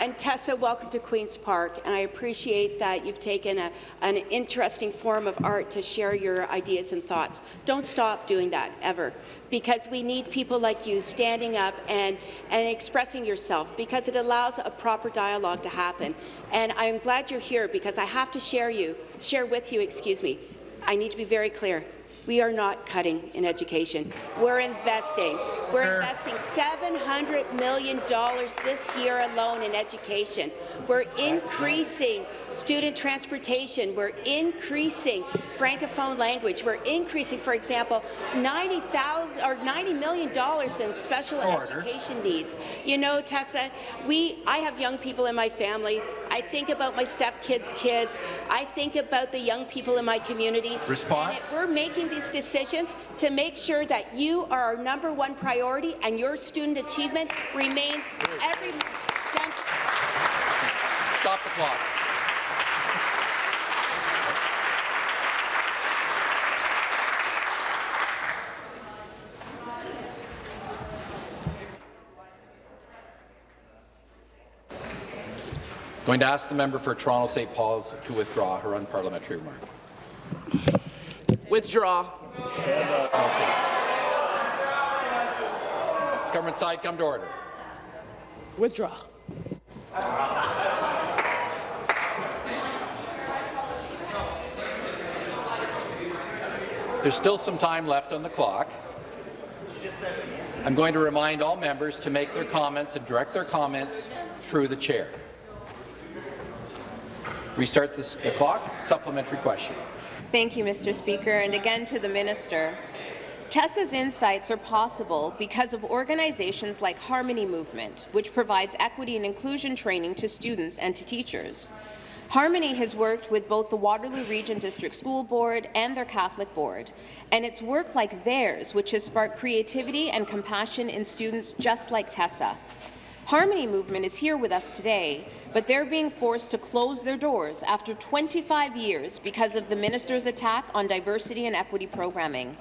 And Tessa, welcome to Queen's Park, and I appreciate that you've taken a, an interesting form of art to share your ideas and thoughts. Don't stop doing that, ever, because we need people like you standing up and, and expressing yourself, because it allows a proper dialogue to happen. And I'm glad you're here, because I have to share you, share with you, excuse me, I need to be very clear. We are not cutting in education. We're investing. We're investing $700 million this year alone in education. We're increasing student transportation. We're increasing francophone language. We're increasing, for example, 90,000 or $90 million in special Order. education needs. You know, Tessa, we I have young people in my family. I think about my stepkids' kids. I think about the young people in my community. Response? And we're making these decisions to make sure that you are our number one priority and your student achievement remains every sense. Stop the clock. Going to ask the member for Toronto St. Paul's to withdraw her unparliamentary remark. Withdraw. Government side, come to order. Withdraw. There's still some time left on the clock. I'm going to remind all members to make their comments and direct their comments through the chair. Restart this, the clock. Supplementary question. Thank you, Mr. Speaker, and again to the minister. Tessa's insights are possible because of organizations like Harmony Movement, which provides equity and inclusion training to students and to teachers. Harmony has worked with both the Waterloo Region District School Board and their Catholic Board, and it's work like theirs which has sparked creativity and compassion in students just like Tessa. Harmony Movement is here with us today, but they're being forced to close their doors after 25 years because of the minister's attack on diversity and equity programming.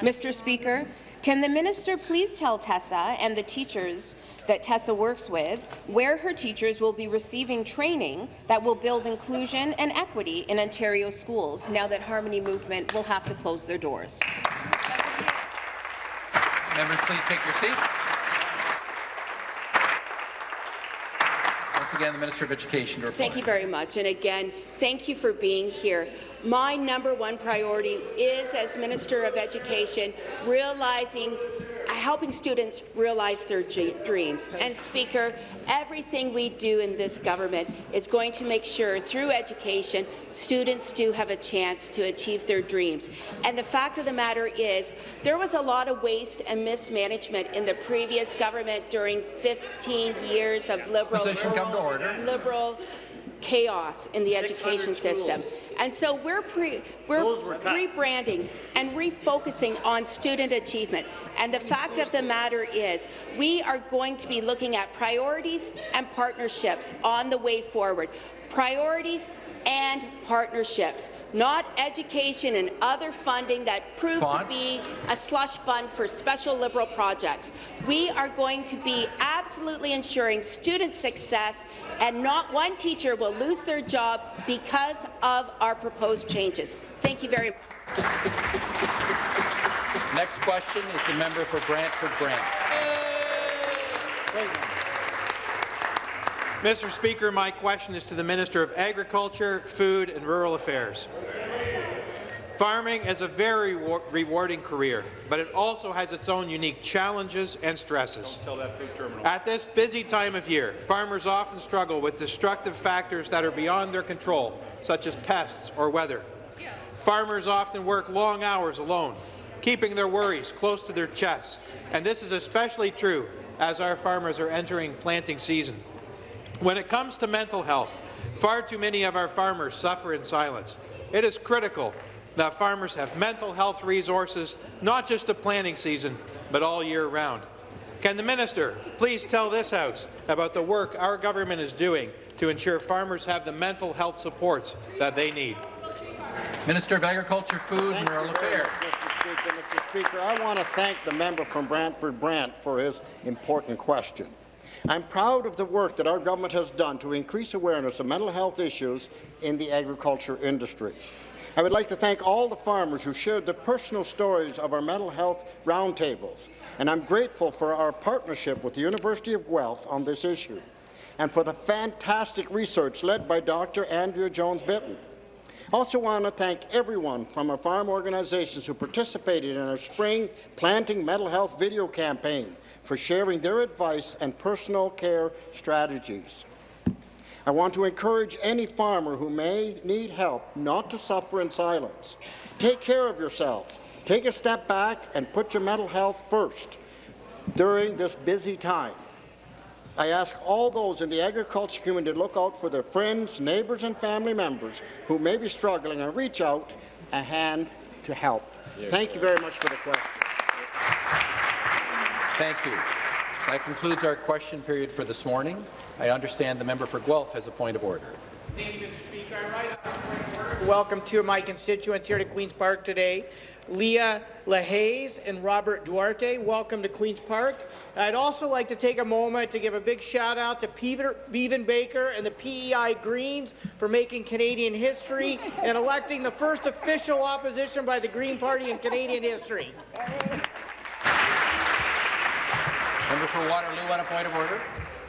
Mr. Speaker, can the minister please tell Tessa and the teachers that Tessa works with where her teachers will be receiving training that will build inclusion and equity in Ontario schools now that Harmony Movement will have to close their doors? Members, please take your seats. Again, the Minister of Education to reply. Thank you very much. And again, thank you for being here. My number one priority is, as Minister of Education, realizing helping students realize their dreams. And Speaker, everything we do in this government is going to make sure through education students do have a chance to achieve their dreams. And the fact of the matter is there was a lot of waste and mismanagement in the previous government during 15 years of liberal Position come to order. liberal chaos in the education system. And so we're, pre, we're rebranding and refocusing on student achievement. And the fact of the matter is we are going to be looking at priorities and partnerships on the way forward. Priorities and partnerships, not education and other funding that proved to be a slush fund for special liberal projects. We are going to be absolutely ensuring student success, and not one teacher will lose their job because of our proposed changes. Thank you very much. Next question is the member for Brantford Brant. Mr. Speaker, my question is to the Minister of Agriculture, Food and Rural Affairs. Farming is a very rewarding career, but it also has its own unique challenges and stresses. At this busy time of year, farmers often struggle with destructive factors that are beyond their control, such as pests or weather. Farmers often work long hours alone, keeping their worries close to their chests, and this is especially true as our farmers are entering planting season. When it comes to mental health, far too many of our farmers suffer in silence. It is critical that farmers have mental health resources, not just at planting season, but all year round. Can the minister please tell this House about the work our government is doing to ensure farmers have the mental health supports that they need? Minister of Agriculture, Food and Rural Affairs. Mr. Speaker, Mr. Speaker, I want to thank the member from Brantford Brant for his important question. I'm proud of the work that our government has done to increase awareness of mental health issues in the agriculture industry. I would like to thank all the farmers who shared the personal stories of our mental health roundtables, and I'm grateful for our partnership with the University of Guelph on this issue, and for the fantastic research led by Dr. Andrea Jones-Bitton. I also want to thank everyone from our farm organizations who participated in our spring Planting Mental Health video campaign for sharing their advice and personal care strategies. I want to encourage any farmer who may need help not to suffer in silence. Take care of yourselves. Take a step back and put your mental health first during this busy time. I ask all those in the agriculture community to look out for their friends, neighbours and family members who may be struggling and reach out a hand to help. Thank you very much for the question. Thank you. That concludes our question period for this morning. I understand the member for Guelph has a point of order. Thank you, Mr. Speaker. Welcome to my constituents here to Queen's Park today. Leah LaHaze and Robert Duarte, welcome to Queen's Park. I'd also like to take a moment to give a big shout out to Peter Baker and the PEI Greens for making Canadian history and electing the first official opposition by the Green Party in Canadian history. Member for Waterloo on a point of order.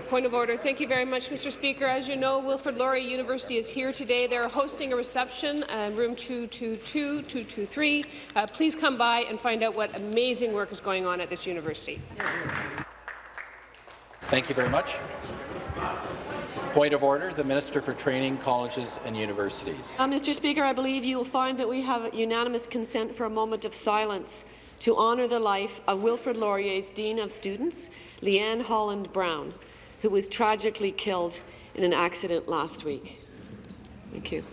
Point of order. Thank you very much, Mr. Speaker. As you know, Wilfrid Laurier University is here today. They're hosting a reception in room 222, 223. Uh, please come by and find out what amazing work is going on at this university. Thank you very much. Point of order, the Minister for Training, Colleges and Universities. Uh, Mr. Speaker, I believe you will find that we have unanimous consent for a moment of silence to honour the life of Wilfrid Laurier's Dean of Students, Leanne Holland Brown, who was tragically killed in an accident last week. Thank you.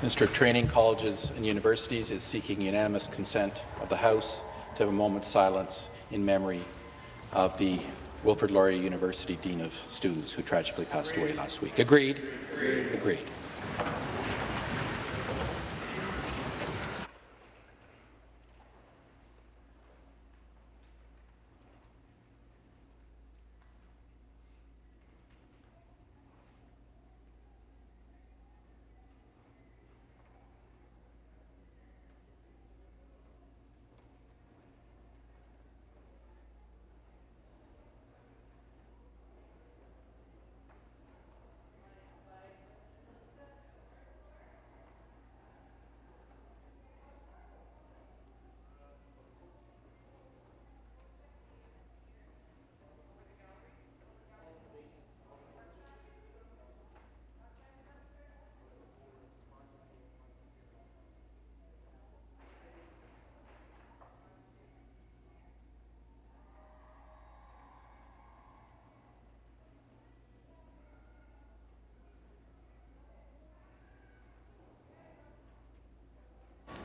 Minister of Training, Colleges and Universities is seeking unanimous consent of the House to have a moment's silence in memory of the Wilfrid Laurier University Dean of Students who tragically passed away last week. Agreed? Agreed. Agreed.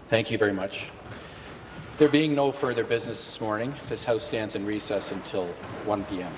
Thank you very much. There being no further business this morning, this House stands in recess until 1 p.m.